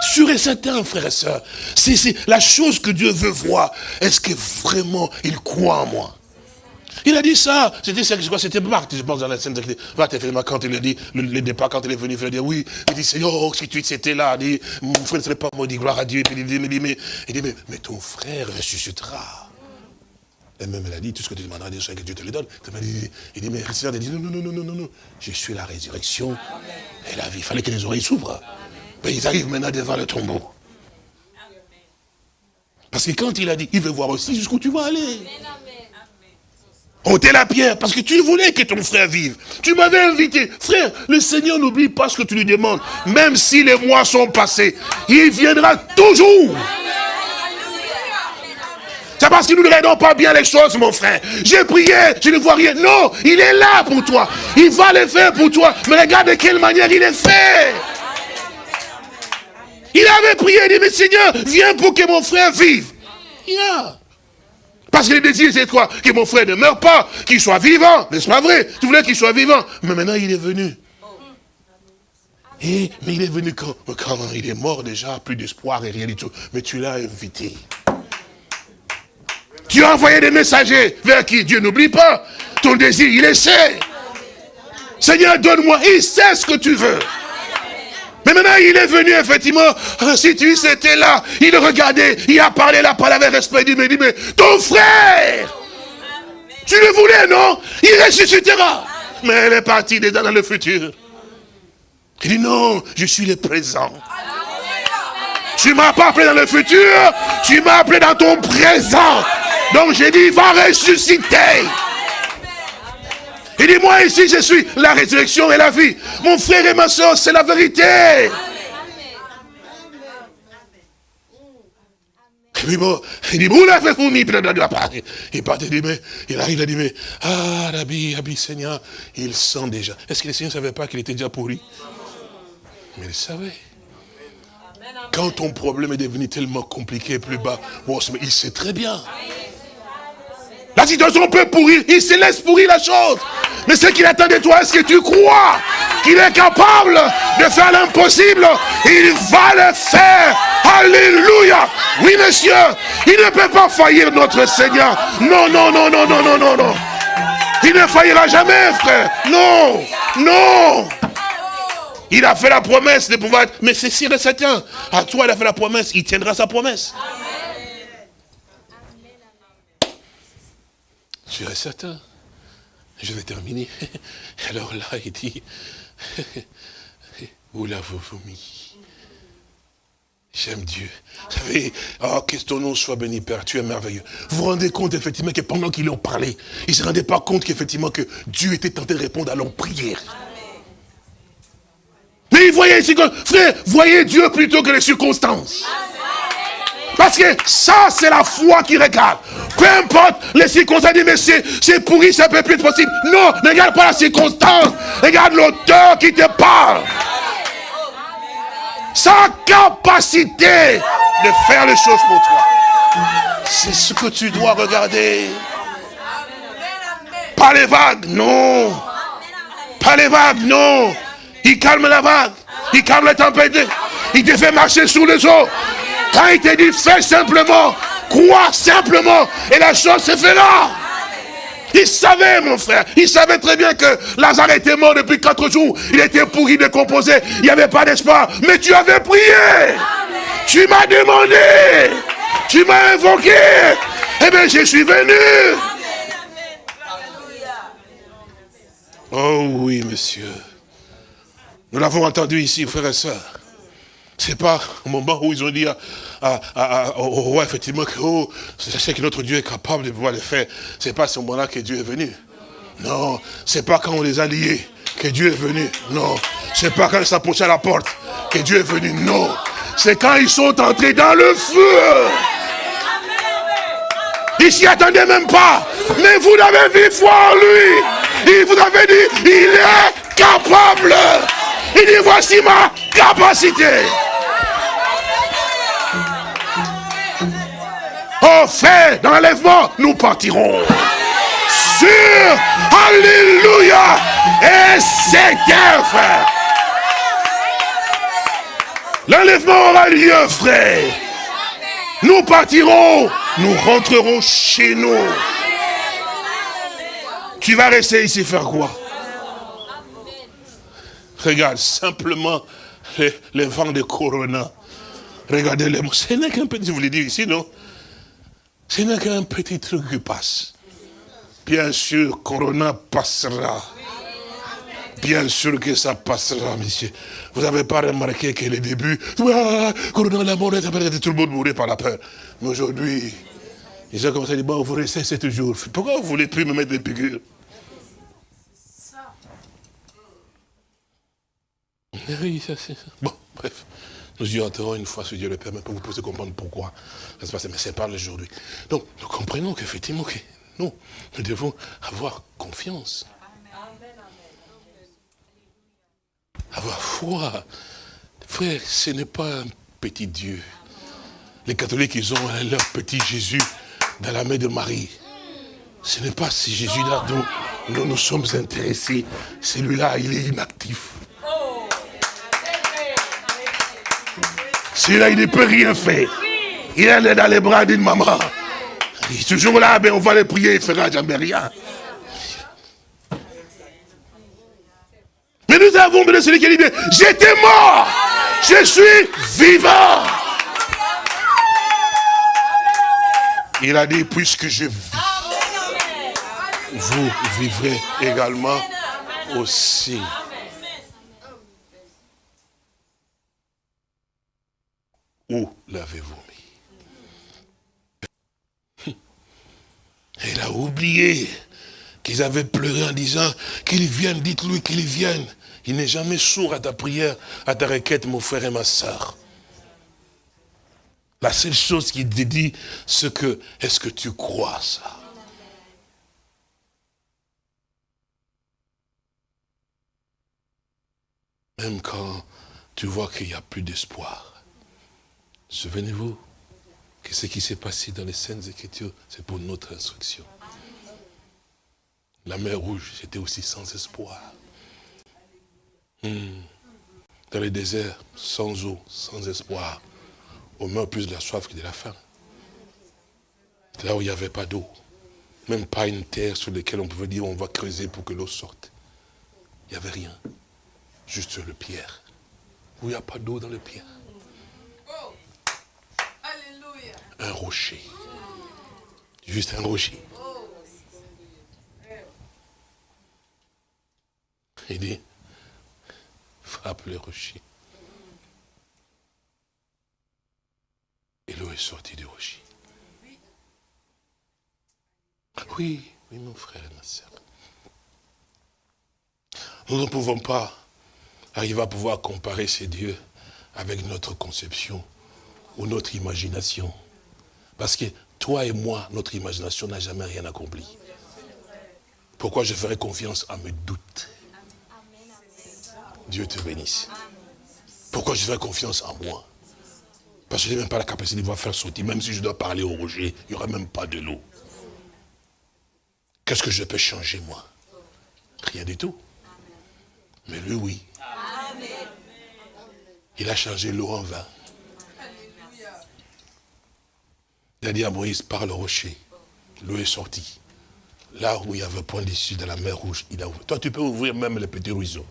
C: Sur et certain, frère et soeur, c'est la chose que Dieu veut voir. Est-ce que vraiment il croit en moi? Il a dit ça. C'était C'était Marc, je pense, dans la scène de effectivement, quand il a dit, le, départ, quand il est venu, il a dit, oui, il dit, Seigneur, oh, si tu étais là, il dit, mon frère ne serait pas maudit, gloire à Dieu. il dit, mais, mais, il dit, mais, ton frère ressuscitera. Et même elle a dit, tout ce que tu demanderas Dieu, que Dieu te le donne. Il dit, mais le Seigneur a dit, non, non, non, non, non, non, je suis la résurrection et la vie. Il fallait que les oreilles s'ouvrent. Mais ils arrivent maintenant devant le tombeau. Parce que quand il a dit, il veut voir aussi jusqu'où tu vas aller ôter la pierre, parce que tu voulais que ton frère vive. Tu m'avais invité. Frère, le Seigneur n'oublie pas ce que tu lui demandes. Même si les mois sont passés, il viendra toujours. C'est parce que nous ne regardons pas bien les choses, mon frère. J'ai prié, je ne vois rien. Non, il est là pour toi. Il va le faire pour toi. Mais regarde de quelle manière il est fait. Il avait prié, il dit, mais Seigneur, viens pour que mon frère vive. Parce que le désir, c'est quoi Que mon frère ne meure pas, qu'il soit vivant. N'est-ce pas vrai Tu voulais qu'il soit vivant. Mais maintenant, il est venu. Et, mais il est venu quand, quand il est mort déjà, plus d'espoir et rien du tout. Mais tu l'as invité. Tu as envoyé des messagers vers qui? Dieu n'oublie pas. Ton désir, il est. Seigneur, donne-moi. Il sait ce que tu veux. Mais maintenant, il est venu, effectivement, ah, si tu étais là, il regardait, il a parlé la parole avec respect, il me dit, mais ton frère, tu le voulais, non? Il ressuscitera. mais elle est partie déjà dans le futur. Il dit non, je suis le présent. Tu m'as pas appelé dans le futur, tu m'as appelé dans ton présent. Donc j'ai dit, va ressusciter. Il dit, moi ici, je suis la résurrection et la vie. Mon frère et ma soeur, c'est la vérité. Et bon, il dit, vous l'avez vous mis, il part, il dit, mais, il arrive, il dit, mais, ah, Rabbi, Rabbi, Seigneur, il sent déjà. Est-ce que le Seigneur ne savait pas qu'il était déjà pourri? Mais il savait. Quand ton problème est devenu tellement compliqué, plus bas, il sait très bien. La situation peut pourrir, il se laisse pourrir la chose. Mais ce qu'il attend de toi, est-ce que tu crois qu'il est capable de faire l'impossible? Il va le faire. Alléluia. Oui, monsieur, il ne peut pas faillir notre Seigneur. Non, non, non, non, non, non, non, non. Il ne faillira jamais, frère. Non, non. Il a fait la promesse de pouvoir être... Mais c'est sûr et certain. À toi, il a fait la promesse. Il tiendra sa promesse. Sûr et certain. Je vais terminer. [laughs] Alors là, il dit, [laughs] où l'avez-vous mis J'aime Dieu. Vous savez, oh, que ton nom soit béni, Père, tu es merveilleux. Vous vous rendez compte, effectivement, que pendant qu'ils ont parlé, ils ne se rendaient pas compte qu'effectivement, que Dieu était tenté de répondre à leur prière. Mais ils voyaient, frère, voyez Dieu plutôt que les circonstances. Parce que ça, c'est la foi qui regarde. Peu importe les circonstances, mais c'est pourri, ça peut plus être possible. Non, ne regarde pas la circonstance. Regarde l'auteur qui te parle. Sa capacité de faire les choses pour toi. C'est ce que tu dois regarder. Pas les vagues, non. Pas les vagues, non. Il calme la vague. Il calme la tempête. Il te fait marcher sous les eaux. Quand il te dit, fais simplement, crois simplement, et la chose se fait là. Il savait, mon frère, il savait très bien que Lazare était mort depuis quatre jours. Il était pourri, décomposé, il n'y avait pas d'espoir. Mais tu avais prié. Tu m'as demandé. Tu m'as invoqué. Eh bien, je suis venu. Oh oui, monsieur. Nous l'avons entendu ici, frères et sœurs. C'est pas au moment où ils ont dit au roi, effectivement, que oh, sais que notre Dieu est capable de pouvoir le faire. C'est pas à ce moment-là que Dieu est venu. Non, c'est pas quand on les a liés que Dieu est venu. Non, c'est pas quand ils s'approchaient à la porte que Dieu est venu. Non, c'est quand ils sont entrés dans le feu. Ils s'y attendaient même pas. Mais vous l'avez vu foi en lui. Il vous avait dit, il est capable. Il dit, voici ma capacité. Au fait d'enlèvement, nous partirons. Sur, Alléluia, et c'est frère. L'enlèvement aura lieu, frère. Nous partirons, nous rentrerons chez nous. Tu vas rester ici faire quoi? Regarde, simplement les, vents de Corona. Regardez les mots. Ce n'est qu'un petit, vous l'ai dit ici, non? Ce n'est qu'un petit truc qui passe. Bien sûr, Corona passera. Bien sûr que ça passera, monsieur. Vous n'avez pas remarqué que les débuts, Corona, la mort, tout le monde mourait par la peur. Mais aujourd'hui, ils ont commencé à dire, bon, vous restez sept jours. Pourquoi vous ne voulez plus me mettre des figures Oui, ça c'est Bon, bref. Nous y entrerons une fois, si Dieu le permet, pour vous poser comprendre pourquoi ça se passe. Mais c'est pas aujourd'hui. Donc, nous comprenons qu'effectivement, que nous, nous devons avoir confiance. Avoir foi. Frère, ce n'est pas un petit Dieu. Les catholiques, ils ont leur petit Jésus dans la main de Marie. Ce n'est pas ce Jésus-là dont nous nous sommes intéressés. Celui-là, il est inactif. Celui-là, il ne peut rien faire. Il est dans les bras d'une maman. Il est toujours là, mais on va le prier, il ne fera jamais rien. Mais nous avons de celui qui dit, j'étais mort, je suis vivant. Il a dit, puisque je vis, vous vivrez également aussi. Où l'avez-vous mis? Elle a oublié qu'ils avaient pleuré en disant qu'il vienne, dites-lui qu'il vienne. Il n'est jamais sourd à ta prière, à ta requête, mon frère et ma soeur. La seule chose qu'il te dit, c'est que, est-ce que tu crois ça? Même quand tu vois qu'il n'y a plus d'espoir. Souvenez-vous que ce qui s'est passé dans les Saintes Écritures, c'est pour notre instruction. La mer Rouge, c'était aussi sans espoir. Hmm. Dans le désert, sans eau, sans espoir. On meurt plus de la soif que de la faim. Là où il n'y avait pas d'eau. Même pas une terre sur laquelle on pouvait dire on va creuser pour que l'eau sorte. Il n'y avait rien. Juste le pierre. Où il n'y a pas d'eau dans le pierre. Un rocher. Juste un rocher. Il dit, frappe le rocher. Et l'eau est sortie du rocher. Oui, oui, mon frère et ma soeur. Nous ne pouvons pas arriver à pouvoir comparer ces dieux avec notre conception ou notre imagination. Parce que toi et moi, notre imagination n'a jamais rien accompli. Pourquoi je ferai confiance à mes doutes? Dieu te bénisse. Pourquoi je fais confiance en moi? Parce que je n'ai même pas la capacité de pouvoir faire sortir. Même si je dois parler au roger, il n'y aura même pas de l'eau. Qu'est-ce que je peux changer, moi? Rien du tout. Mais lui, oui. Il a changé l'eau en vin. Il a dit à Moïse, parle au rocher. L'eau est sortie. Là où il y avait point d'issue dans la mer rouge, il a ouvert. Toi, tu peux ouvrir même les petits ruisseaux.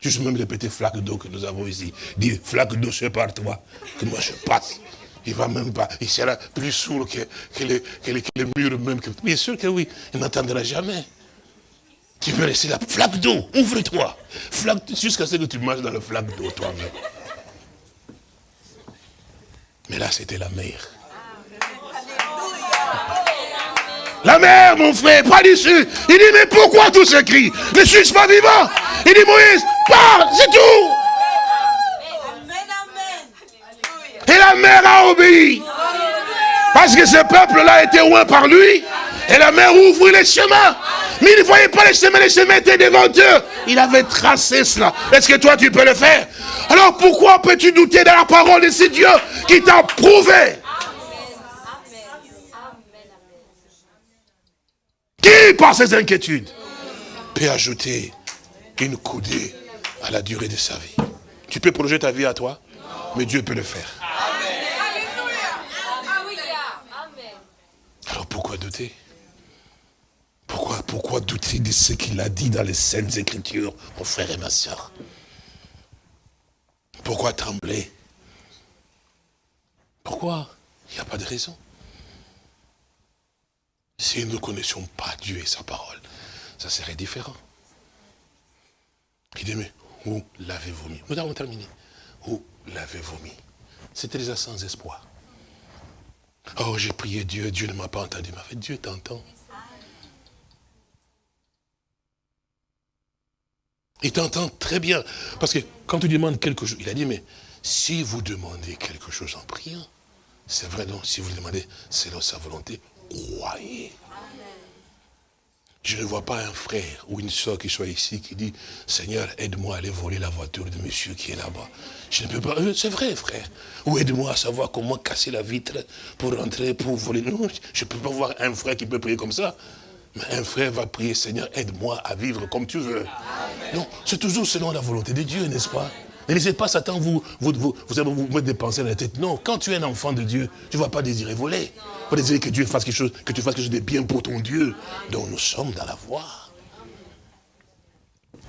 C: Juste même les petites flaques d'eau que nous avons ici. Dis, flaque d'eau, c'est par toi, que moi je passe. Il va même pas, il sera plus sourd que, les, murs même. bien sûr que oui, il n'entendra jamais. Tu peux laisser la flaque d'eau, ouvre-toi. Jusqu'à ce que tu marches dans la flaque d'eau toi-même. Mais là, c'était la mer. La mer, mon frère, pas dessus. Il dit, mais pourquoi tout ce cri? Ne suis-je pas vivant Il dit, Moïse, parle, c'est tout. Et la mer a obéi. Parce que ce peuple-là était loin par lui. Et la mer ouvrit les chemins. Mais il ne voyait pas les chemins, les chemins étaient devant eux. Il avait tracé cela. Est-ce que toi tu peux le faire? Alors pourquoi peux-tu douter de la parole de ce Dieu qui t'a prouvé? Qui, par ses inquiétudes, peut ajouter une coudée à la durée de sa vie? Tu peux prolonger ta vie à toi, mais Dieu peut le faire. Alors pourquoi douter? Pourquoi, douter de ce qu'il a dit dans les Saintes Écritures, mon frère et ma soeur Pourquoi trembler? Pourquoi? Il n'y a pas de raison. Si nous ne connaissions pas Dieu et sa parole, ça serait différent. Il dit, mais où l'avez-vous mis Nous avons terminé. Où l'avez-vous mis C'était déjà sans espoir. Oh, j'ai prié Dieu, Dieu ne m'a pas entendu. Mais Dieu t'entend. Il t'entend très bien. Parce que quand tu demandes quelque chose, il a dit, mais si vous demandez quelque chose en priant, c'est vrai, donc, si vous le demandez selon sa volonté, croyez. Je ne vois pas un frère ou une soeur qui soit ici qui dit, Seigneur, aide-moi à aller voler la voiture de monsieur qui est là-bas. Je ne peux pas, euh, c'est vrai frère. Ou aide-moi à savoir comment casser la vitre pour rentrer, pour voler. Non, je ne peux pas voir un frère qui peut prier comme ça. Un frère va prier, Seigneur, aide-moi à vivre comme tu veux. Non, c'est toujours selon la volonté de Dieu, n'est-ce pas? Ne laissez pas Satan vous, vous, vous, vous, vous mettre des pensées dans la tête. Non, quand tu es un enfant de Dieu, tu ne vas pas désirer voler. Tu vas désirer que Dieu fasse quelque chose, que tu fasses quelque chose de bien pour ton Dieu. Donc nous sommes dans la voie.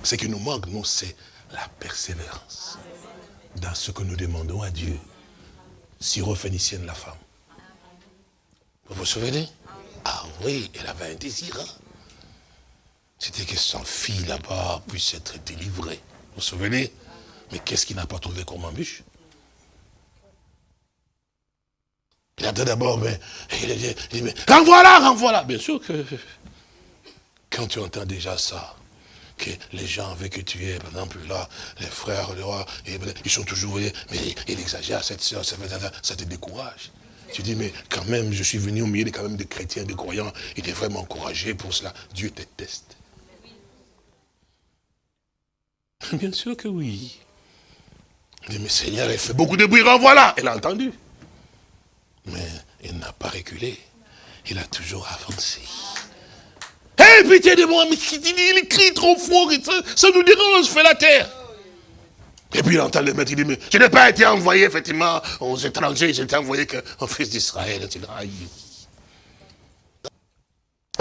C: Ce qui nous manque, nous, c'est la persévérance dans ce que nous demandons à Dieu. Syrophénicienne, la femme. Vous vous souvenez? Ah oui, elle avait un désir. Hein. c'était que son fils là-bas puisse être délivré. Vous vous souvenez? Mais qu'est-ce qu'il n'a pas trouvé comme embûche? Il a dit d'abord, mais mais renvoie-la, renvoie-la. Bien sûr que quand tu entends déjà ça, que les gens avec qui tu es, par exemple là, les frères, les rois, ils sont toujours, mais il exagère, cette soeur, ça te décourage. Tu dis, mais quand même, je suis venu au milieu de, quand même, de chrétiens, de croyants, il est vraiment encouragé pour cela. Dieu déteste. Bien sûr que oui. Il dit, mais Seigneur, il fait beaucoup de bruit, renvoie-la. Elle a entendu. Mais il n'a pas reculé. Il a toujours avancé. Hé, hey, pitié de moi, mais il crie trop fort, ça, nous dérange, fait la terre. Et puis il entend le maître, il dit, mais je n'ai pas été envoyé effectivement aux étrangers, j'ai été envoyé qu'au fils d'Israël.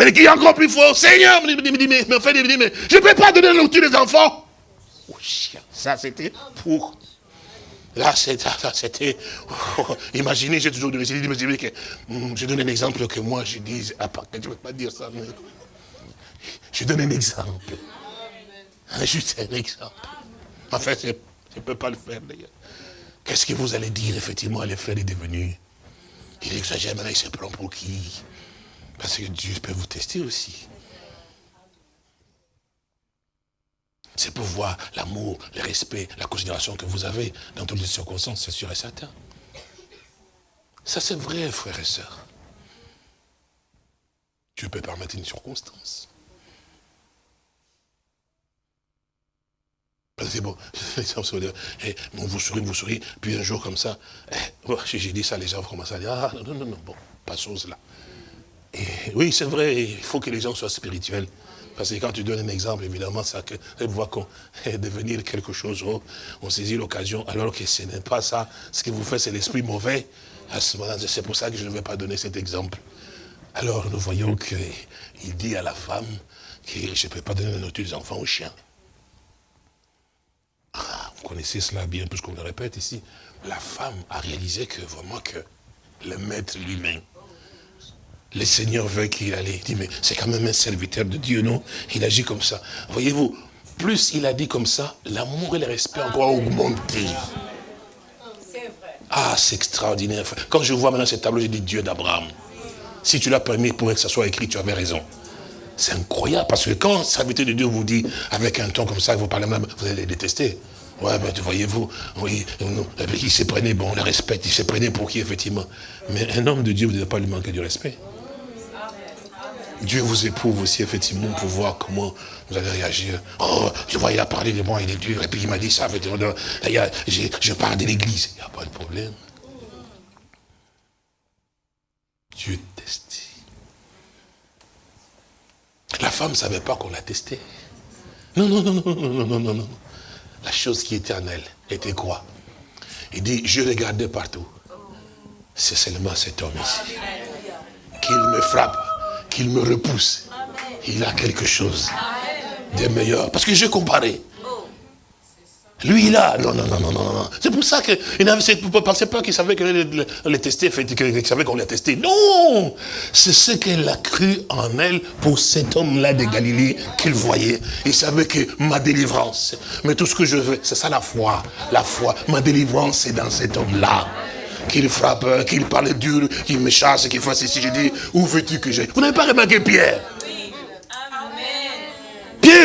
C: Et qui est encore plus fort, Seigneur, me dit, mais, mais, fait, dit, mais je ne peux pas donner le des enfants. Oh, chien, ça c'était pour Là, c'était... Oh, imaginez, j'ai toujours donné... que, hmm, je donne un exemple que moi, je dis... À part, je ne veux pas dire ça, mais... Je donne un exemple. Juste un exemple. En fait, je ne peux pas le faire, d'ailleurs. Qu'est-ce que vous allez dire, effectivement, à les frères est devenu Il exagère, maintenant, il se prend pour qui? Parce que Dieu peut vous tester aussi. C'est pour voir l'amour, le respect, la considération que vous avez dans toutes les circonstances, c'est sûr et certain. Ça c'est vrai, frères et sœurs. Dieu peut permettre une circonstance. Bon, [laughs] eh, on vous sourit, vous sourit, puis un jour comme ça, eh, [laughs] j'ai dit ça, les gens commencent à dire, ah non, non, non, bon, pas chose là. Et oui, c'est vrai, il faut que les gens soient spirituels. Parce que quand tu donnes un exemple, évidemment, ça voit qu'on [laughs] devenir quelque chose, oh, on saisit l'occasion, alors que ce n'est pas ça. Ce que vous faites, c'est l'esprit mauvais. C'est pour ça que je ne vais pas donner cet exemple. Alors, nous voyons qu'il dit à la femme que je ne peux pas donner la nourriture des enfants aux chiens. Ah, vous connaissez cela bien, puisqu'on le répète ici. La femme a réalisé que vraiment que le maître lui-même le Seigneur veut qu'il allait. Il dit, mais c'est quand même un serviteur de Dieu, non? Il agit comme ça. Voyez-vous, plus il a dit comme ça, l'amour et le respect encore augmenté. Ah, c'est extraordinaire. Quand je vois maintenant ce tableau, je dis Dieu d'Abraham. Si tu l'as permis pour que ça soit écrit, tu avais raison. C'est incroyable, parce que quand le serviteur de Dieu vous dit, avec un ton comme ça, vous parlez même, vous allez les détester. Ouais, ben, voyez-vous, oui, il se prenait, bon, on le respecte, il se prenait pour qui, effectivement. Mais un homme de Dieu, vous ne devez pas lui manquer du respect. Dieu vous éprouve aussi, effectivement, pour voir comment vous allez réagir. Oh, tu vois, il a parlé de moi, il est dur, et puis il m'a dit ça, effectivement, je parle de l'église. Il n'y a pas de problème. Dieu teste. La femme ne savait pas qu'on l'a testé. Non, non, non, non, non, non, non, non. La chose qui était en elle était quoi? Il dit, je regardais partout. C'est seulement cet homme ici. Qu'il me frappe qu'il me repousse. Il a quelque chose de meilleur. Parce que j'ai comparé. Lui, il a. Non, non, non, non, non. C'est pour ça qu'il ne pensait pas qu'il savait qu'elle allait tester, qu'il savait qu'on l'a testé. Non C'est ce qu'elle a cru en elle pour cet homme-là de Galilée qu'il voyait. Il savait que ma délivrance, mais tout ce que je veux, c'est ça la foi. La foi, ma délivrance, c'est dans cet homme-là qu'il frappe, qu'il parle dur, qu'il me chasse, qu'il fasse ceci. Je dis, où veux-tu que j'aille? Vous n'avez pas remarqué Pierre?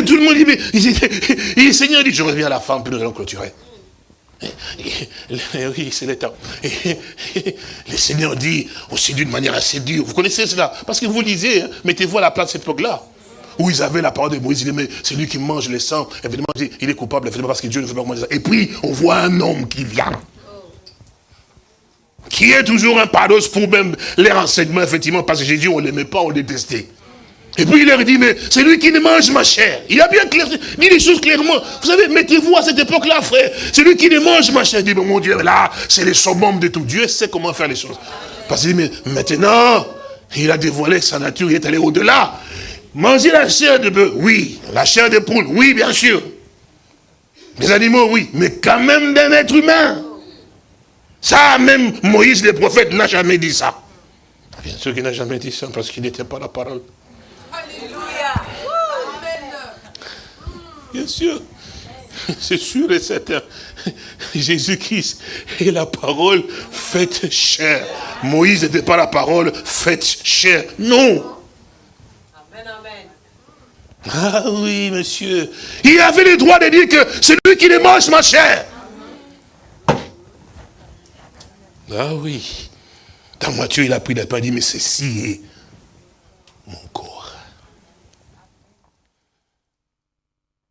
C: Tout le monde dit, mais il, le Seigneur dit, je reviens à la femme, puis nous allons clôturer. Oui, c'est le temps. Le Seigneur dit aussi d'une manière assez dure. Vous connaissez cela? Parce que vous lisez, hein, mettez-vous à la place de cette époque-là. Où ils avaient la parole de Moïse, il dit, mais c'est lui qui mange le sang. Évidemment, il est coupable, évidemment, parce que Dieu ne veut pas manger ça. Et puis, on voit un homme qui vient qui est toujours un paros pour même les renseignements, effectivement, parce que Jésus, on ne l'aimait pas, on le détestait. Et puis il leur dit, mais c'est lui qui ne mange ma chair. Il a bien clair, dit les choses clairement. Vous savez, mettez-vous à cette époque-là, frère. C'est lui qui ne mange ma chair. Il dit, mais mon Dieu, là, c'est le summum de tout. Dieu sait comment faire les choses. Parce qu'il dit, mais maintenant, il a dévoilé sa nature, il est allé au-delà. Manger la chair de bœuf, oui. La chair de poule, oui, bien sûr. Les animaux, oui. Mais quand même d'un être humain. Ça, même Moïse, le prophète, n'a jamais dit ça. Bien sûr qu'il n'a jamais dit ça, parce qu'il n'était pas la parole. Alléluia. Bien sûr. C'est sûr et certain. Jésus-Christ est la parole faite chair. Moïse n'était pas la parole faite chair. Non. Amen, amen. Ah oui, monsieur. Il avait le droit de dire que c'est lui qui les mange ma chair. Ah oui. Dans Matthieu, il a pris la pain, il dit, mais ceci est mon corps.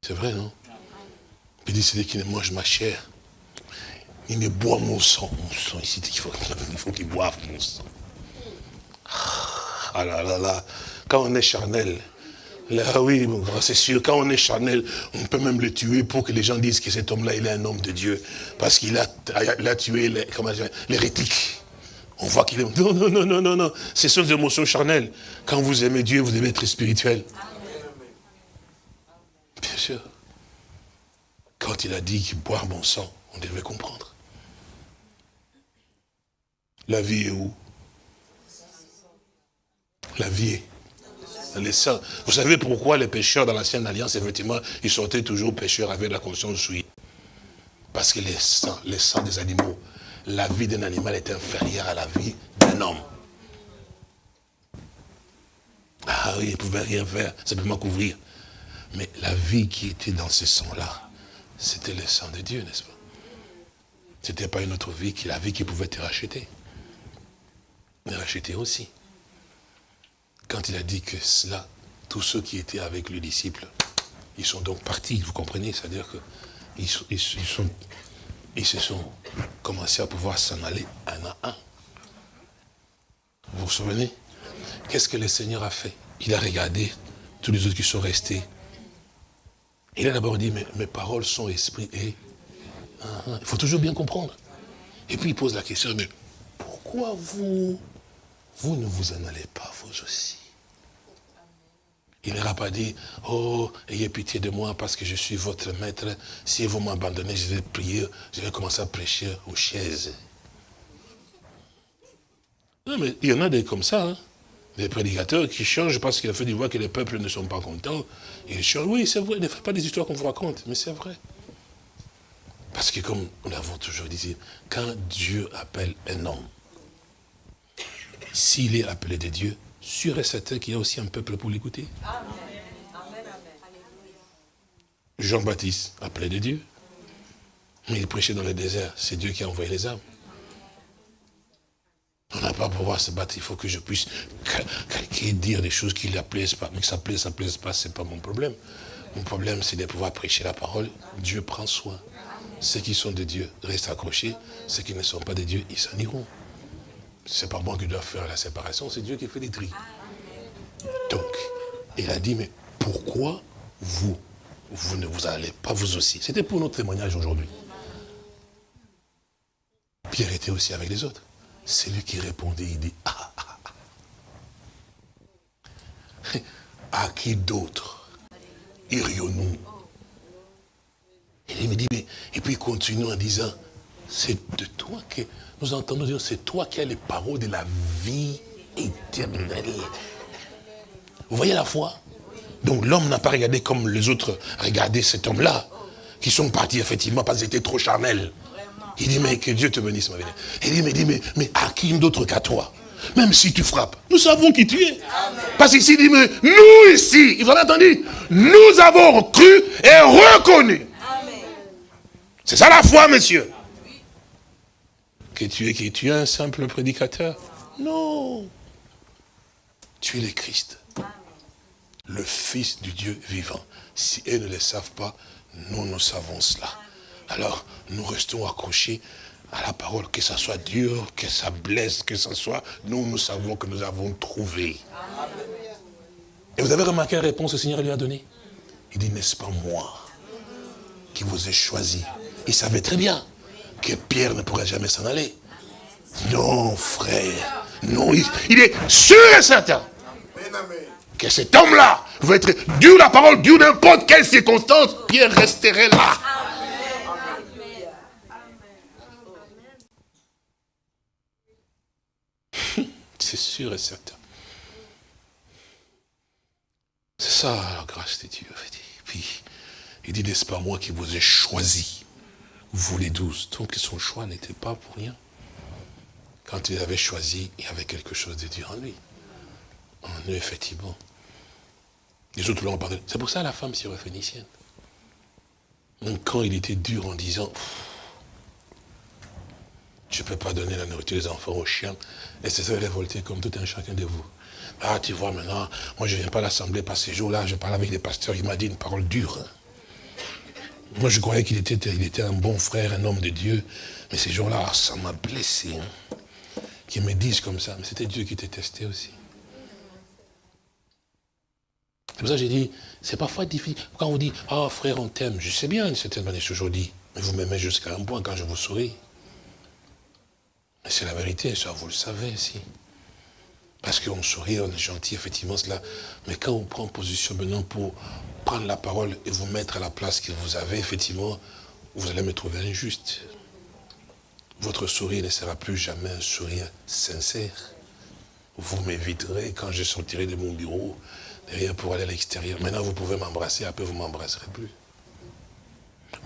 C: C'est vrai, non? Il dit, c'est lui qui ne mange ma chair. Il me boit mon sang. Mon sang, ici, il faut, faut qu'il boive mon sang. Ah là là là. Quand on est charnel, oui, c'est sûr, quand on est charnel, on peut même le tuer pour que les gens disent que cet homme-là, il est un homme de Dieu. Parce qu'il a, a, tué l'hérétique. On voit qu'il est... Non, non, non, non, non, non. Ce sont des émotions charnelles. Quand vous aimez Dieu, vous devez être spirituel. Bien sûr. Quand il a dit qu'il boit mon sang, on devait comprendre. La vie est où? La vie est les. Vous savez pourquoi les pécheurs dans l'ancienne alliance, effectivement, ils sortaient toujours pécheurs avec la conscience souillée Parce que les sangs, les sangs des animaux, la vie d'un animal est inférieure à la vie d'un homme. Ah oui, ils ne pouvaient rien faire, simplement couvrir. Mais la vie qui était dans ces sangs-là, c'était le sang de Dieu, n'est-ce pas? Ce n'était pas une autre vie, la vie qui pouvait te racheter. Mais racheter aussi. Quand il a dit que cela, tous ceux qui étaient avec le disciple, ils sont donc partis, vous comprenez? C'est-à-dire qu'ils ils, sont, ils se sont commencés à pouvoir s'en aller un à un. Vous vous souvenez? Qu'est-ce que le Seigneur a fait? Il a regardé tous les autres qui sont restés. Il a d'abord dit, mais mes paroles sont esprit et... Ah. Il faut toujours bien comprendre. Et puis il pose la question, mais pourquoi vous vous ne vous en allez pas, vous aussi? Il n'aura pas dit, oh, ayez pitié de moi parce que je suis votre maître. Si vous m'abandonnez, je vais prier, je vais commencer à prêcher aux chaises. Non, mais il y en a des comme ça, hein. Des prédicateurs qui changent parce qu'il a fait du voix que les peuples ne sont pas contents. Ils changent. Oui, c'est vrai, ne faites pas des histoires qu'on vous raconte, mais c'est vrai. Parce que comme nous l'avons toujours dit, quand Dieu appelle un homme, s'il est appelé de Dieu, sûr et certain qu'il y a aussi un peuple pour l'écouter. Jean-Baptiste, appelé de Dieu. Mais il prêchait dans le désert. C'est Dieu qui a envoyé les âmes. On n'a pas pouvoir se battre. Il faut que je puisse dire des choses qui ne la plaisent pas. Mais que ça plaise, ça ne plaise pas, ce n'est pas mon problème. Mon problème, c'est de pouvoir prêcher la parole. Dieu prend soin. Ceux qui sont de Dieu restent accrochés. Ceux qui ne sont pas de Dieu, ils s'en iront. C'est pas moi qui dois faire la séparation, c'est Dieu qui fait les tri. Donc, il a dit, mais pourquoi vous, vous ne vous allez pas vous aussi C'était pour notre témoignage aujourd'hui. Pierre était aussi avec les autres. C'est lui qui répondait, il dit, ah, ah, ah. [laughs] à qui d'autre irions-nous? Il me dit, mais, et puis il continue en disant, c'est de toi que nous entendons dire, c'est toi qui as les paroles de la vie éternelle. Vous voyez la foi? Donc l'homme n'a pas regardé comme les autres regardaient cet homme-là, qui sont partis effectivement parce qu'ils étaient trop charnels. Il dit, mais que Dieu te bénisse, ma vie. Il dit, mais, dit, mais, mais à qui d'autre qu'à toi? Même si tu frappes, nous savons qui tu es. Parce qu'ici, il dit, mais nous ici, vous avez entendu? Nous avons cru et reconnu. C'est ça la foi, monsieur que tu es qui Tu es un simple prédicateur? Non. Tu es le Christ, le Fils du Dieu vivant. Si elles ne le savent pas, nous, nous savons cela. Alors, nous restons accrochés à la parole, que ça soit dur, que ça blesse, que ça soit, nous, nous savons que nous avons trouvé. Et vous avez remarqué la réponse que le Seigneur lui a donnée? Il dit, n'est-ce pas moi qui vous ai choisi? Il savait très bien que Pierre ne pourrait jamais s'en aller. Non, frère. Non, il, est sûr et certain que cet homme-là va être dur la parole, dur n'importe quelle circonstance, Pierre resterait là. C'est sûr et certain. C'est ça la grâce de Dieu. Puis, Il dit, n'est-ce pas moi qui vous ai choisi, vous les douze. Donc son choix n'était pas pour rien. Quand il avait choisi, il y avait quelque chose de Dieu en lui. En eux, effectivement. Les autres l'ont pardonné. C'est pour ça la femme syrophénicienne. Même quand il était dur en disant, je ne peux pas donner la nourriture des enfants aux chiens, et c'est ça révolté comme tout un chacun de vous. Ah, tu vois maintenant, moi je ne viens pas à l'assemblée par ces jours-là, je parle avec les pasteurs, il m'a dit une parole dure. Moi je croyais qu'il était, il était un bon frère, un homme de Dieu, mais ces jours-là, ça m'a blessé. Hein, Qu'ils me disent comme ça, mais c'était Dieu qui était testé aussi. C'est pour ça que j'ai dit, c'est parfois difficile. Quand on dit, ah frère, on t'aime, je sais bien une certaine manière, aujourd'hui, mais vous m'aimez jusqu'à un point quand je vous souris. Mais c'est la vérité, ça, vous le savez aussi. Parce qu'on sourit, on est gentil, effectivement, cela. Mais quand on prend position maintenant pour prendre la parole et vous mettre à la place que vous avez, effectivement, vous allez me trouver injuste. Votre sourire ne sera plus jamais un sourire sincère. Vous m'éviterez quand je sortirai de mon bureau, derrière pour aller à l'extérieur. Maintenant, vous pouvez m'embrasser, après vous ne m'embrasserez plus.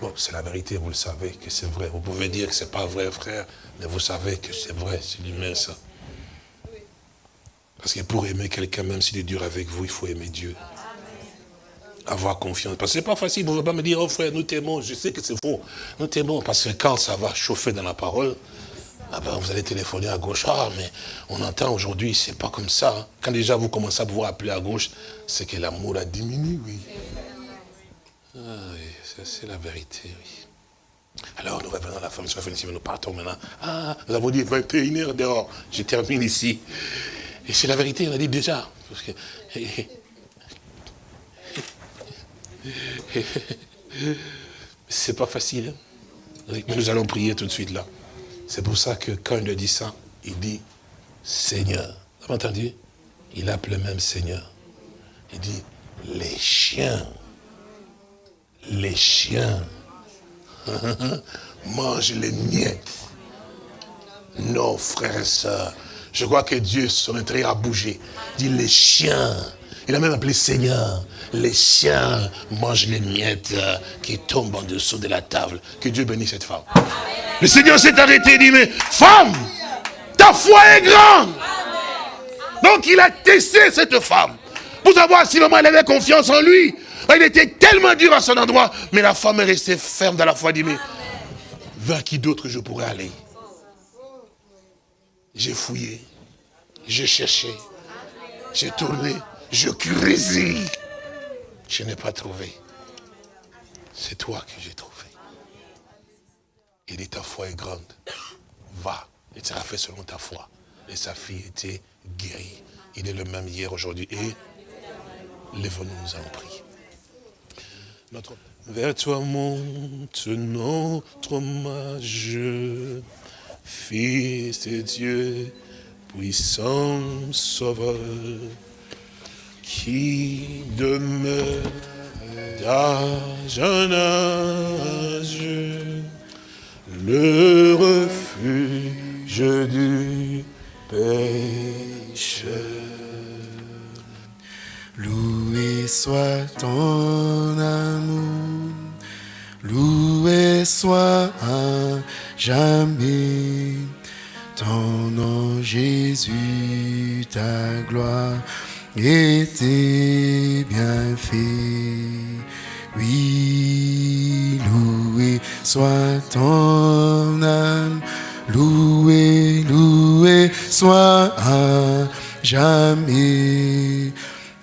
C: Bon, c'est la vérité, vous le savez que c'est vrai. Vous pouvez dire que ce n'est pas vrai, frère, mais vous savez que c'est vrai, c'est l'humain, ça. Parce que pour aimer quelqu'un, même s'il est dur avec vous, il faut aimer Dieu. Avoir confiance. Parce que ce n'est pas facile, vous ne pouvez pas me dire, oh frère, nous t'aimons, je sais que c'est faux. Nous t'aimons, parce que quand ça va chauffer dans la parole, ah ben, vous allez téléphoner à gauche. Ah, mais on entend aujourd'hui, c'est pas comme ça. Hein. Quand déjà vous commencez à pouvoir appeler à gauche, c'est que l'amour a diminué. Ah, oui, c'est la vérité, oui. Alors, nous revenons à la fin de nous partons maintenant. Ah, nous avons dit 21h dehors. Je termine ici. Et c'est la vérité, on a dit déjà. Parce que, [laughs] c'est pas facile. Hein. Mais nous allons prier tout de suite là. C'est pour ça que quand il dit ça, il dit Seigneur. Vous avez entendu Il appelle même Seigneur. Il dit les chiens, les chiens [laughs] mangent les miettes. Non, frères et sœurs, je crois que Dieu serait très à bouger. Il dit les chiens. Il a même appelé Seigneur. Les chiens mangent les miettes qui tombent en dessous de la table. Que Dieu bénisse cette femme. Le Seigneur s'est arrêté et dit, mais femme, ta foi est grande. Donc il a testé cette femme pour savoir si vraiment elle avait confiance en lui. Il était tellement dur à son endroit, mais la femme est restée ferme dans la foi. dit, mais vers qui d'autre je pourrais aller? J'ai fouillé, j'ai cherché, j'ai tourné, je creusé. Je n'ai pas trouvé. C'est toi que j'ai trouvé. Il dit, ta foi est grande. Va, et sera fait selon ta foi. Et sa fille était guérie. Il est le même hier, aujourd'hui. Et lève-nous, nous en prie. Vers toi monte notre hommage, Fils de Dieu, puissant sauveur, qui demeure d'âge en âge le refuge du pécheur.
A: Soit ton amour, loué soit à jamais. Ton nom Jésus, ta gloire était bien fait. Oui, loué soit ton âme, loué, loué soit à jamais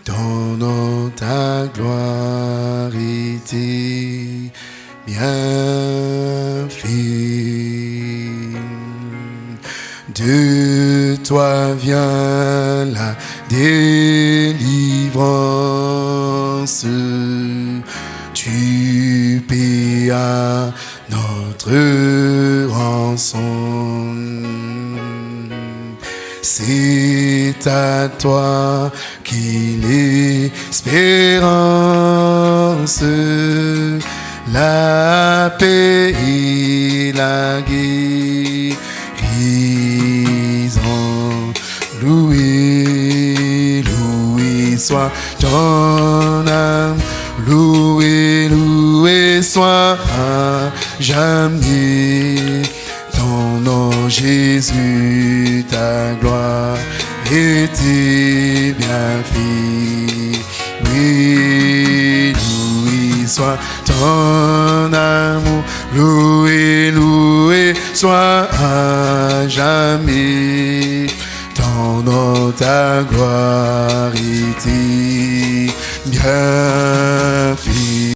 A: ton nom, ta gloire était bien fait. De toi vient la délivrance tu payas notre rançon. C'est à toi qu'il espérance, la paix et la guérison. Loué, loué soit ton âme Loué, loué soit à jamais. Ton nom, Jésus, ta gloire était bien fait? Oui, loué soit ton amour, loué, loué soit à jamais. Ton nom, ta gloire était bien fait?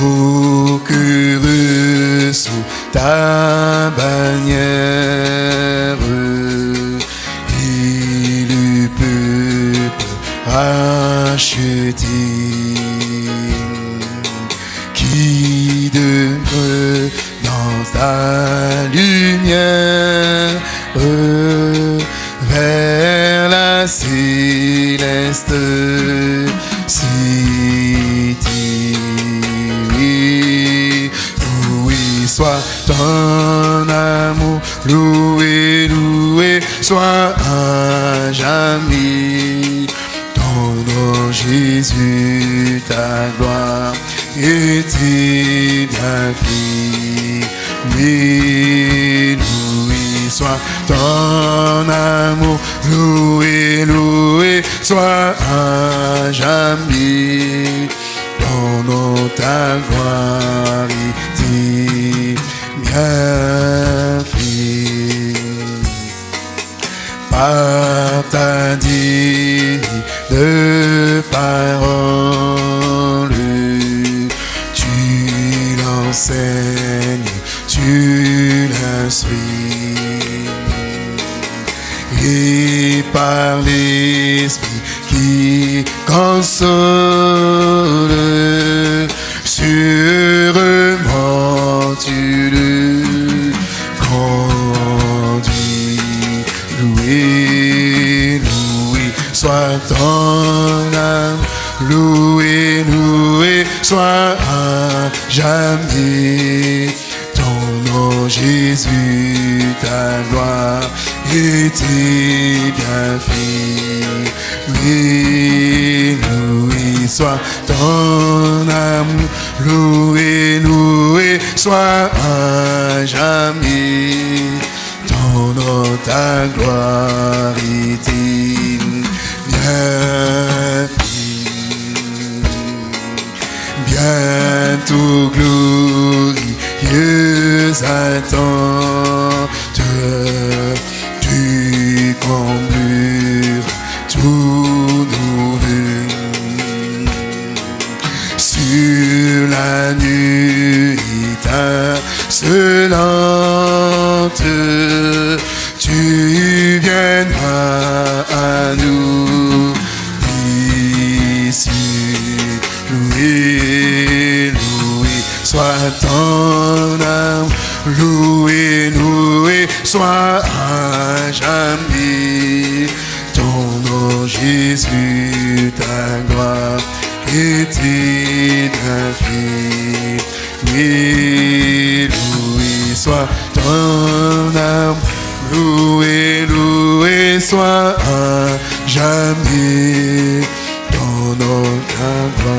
A: Oh, que sous ta bannière. Le peuple racheté qui demeure dans ta lumière vers la céleste ton amour, loué, loué, soit à jamais. Ton nom, Jésus, ta gloire fait. Oui, loué, soit ton amour, loué, loué, soit à jamais. Ton nom, ta gloire était par ta digne parole. Tu l'enseignes, tu l'instruis. Et par l'Esprit qui console, sûrement tu le soit ton âme, loué, loué, soit à jamais. Ton nom, Jésus, ta gloire était bien fait. Oui, loué, soit ton âme, loué, loué, soit à jamais ton nom, ta gloire était bien fait. Bientôt glorieuse attente, tu comblures tous nos vœux sur la nuit étincelante, tu viendras à nous d'ici. Loué, loué, soit ton âme, loué, loué, soit à jamais ton nom, Jésus, ta gloire bien fait. Oui, loué soit ton âme, Louez, louez soit jamais dans nos avances.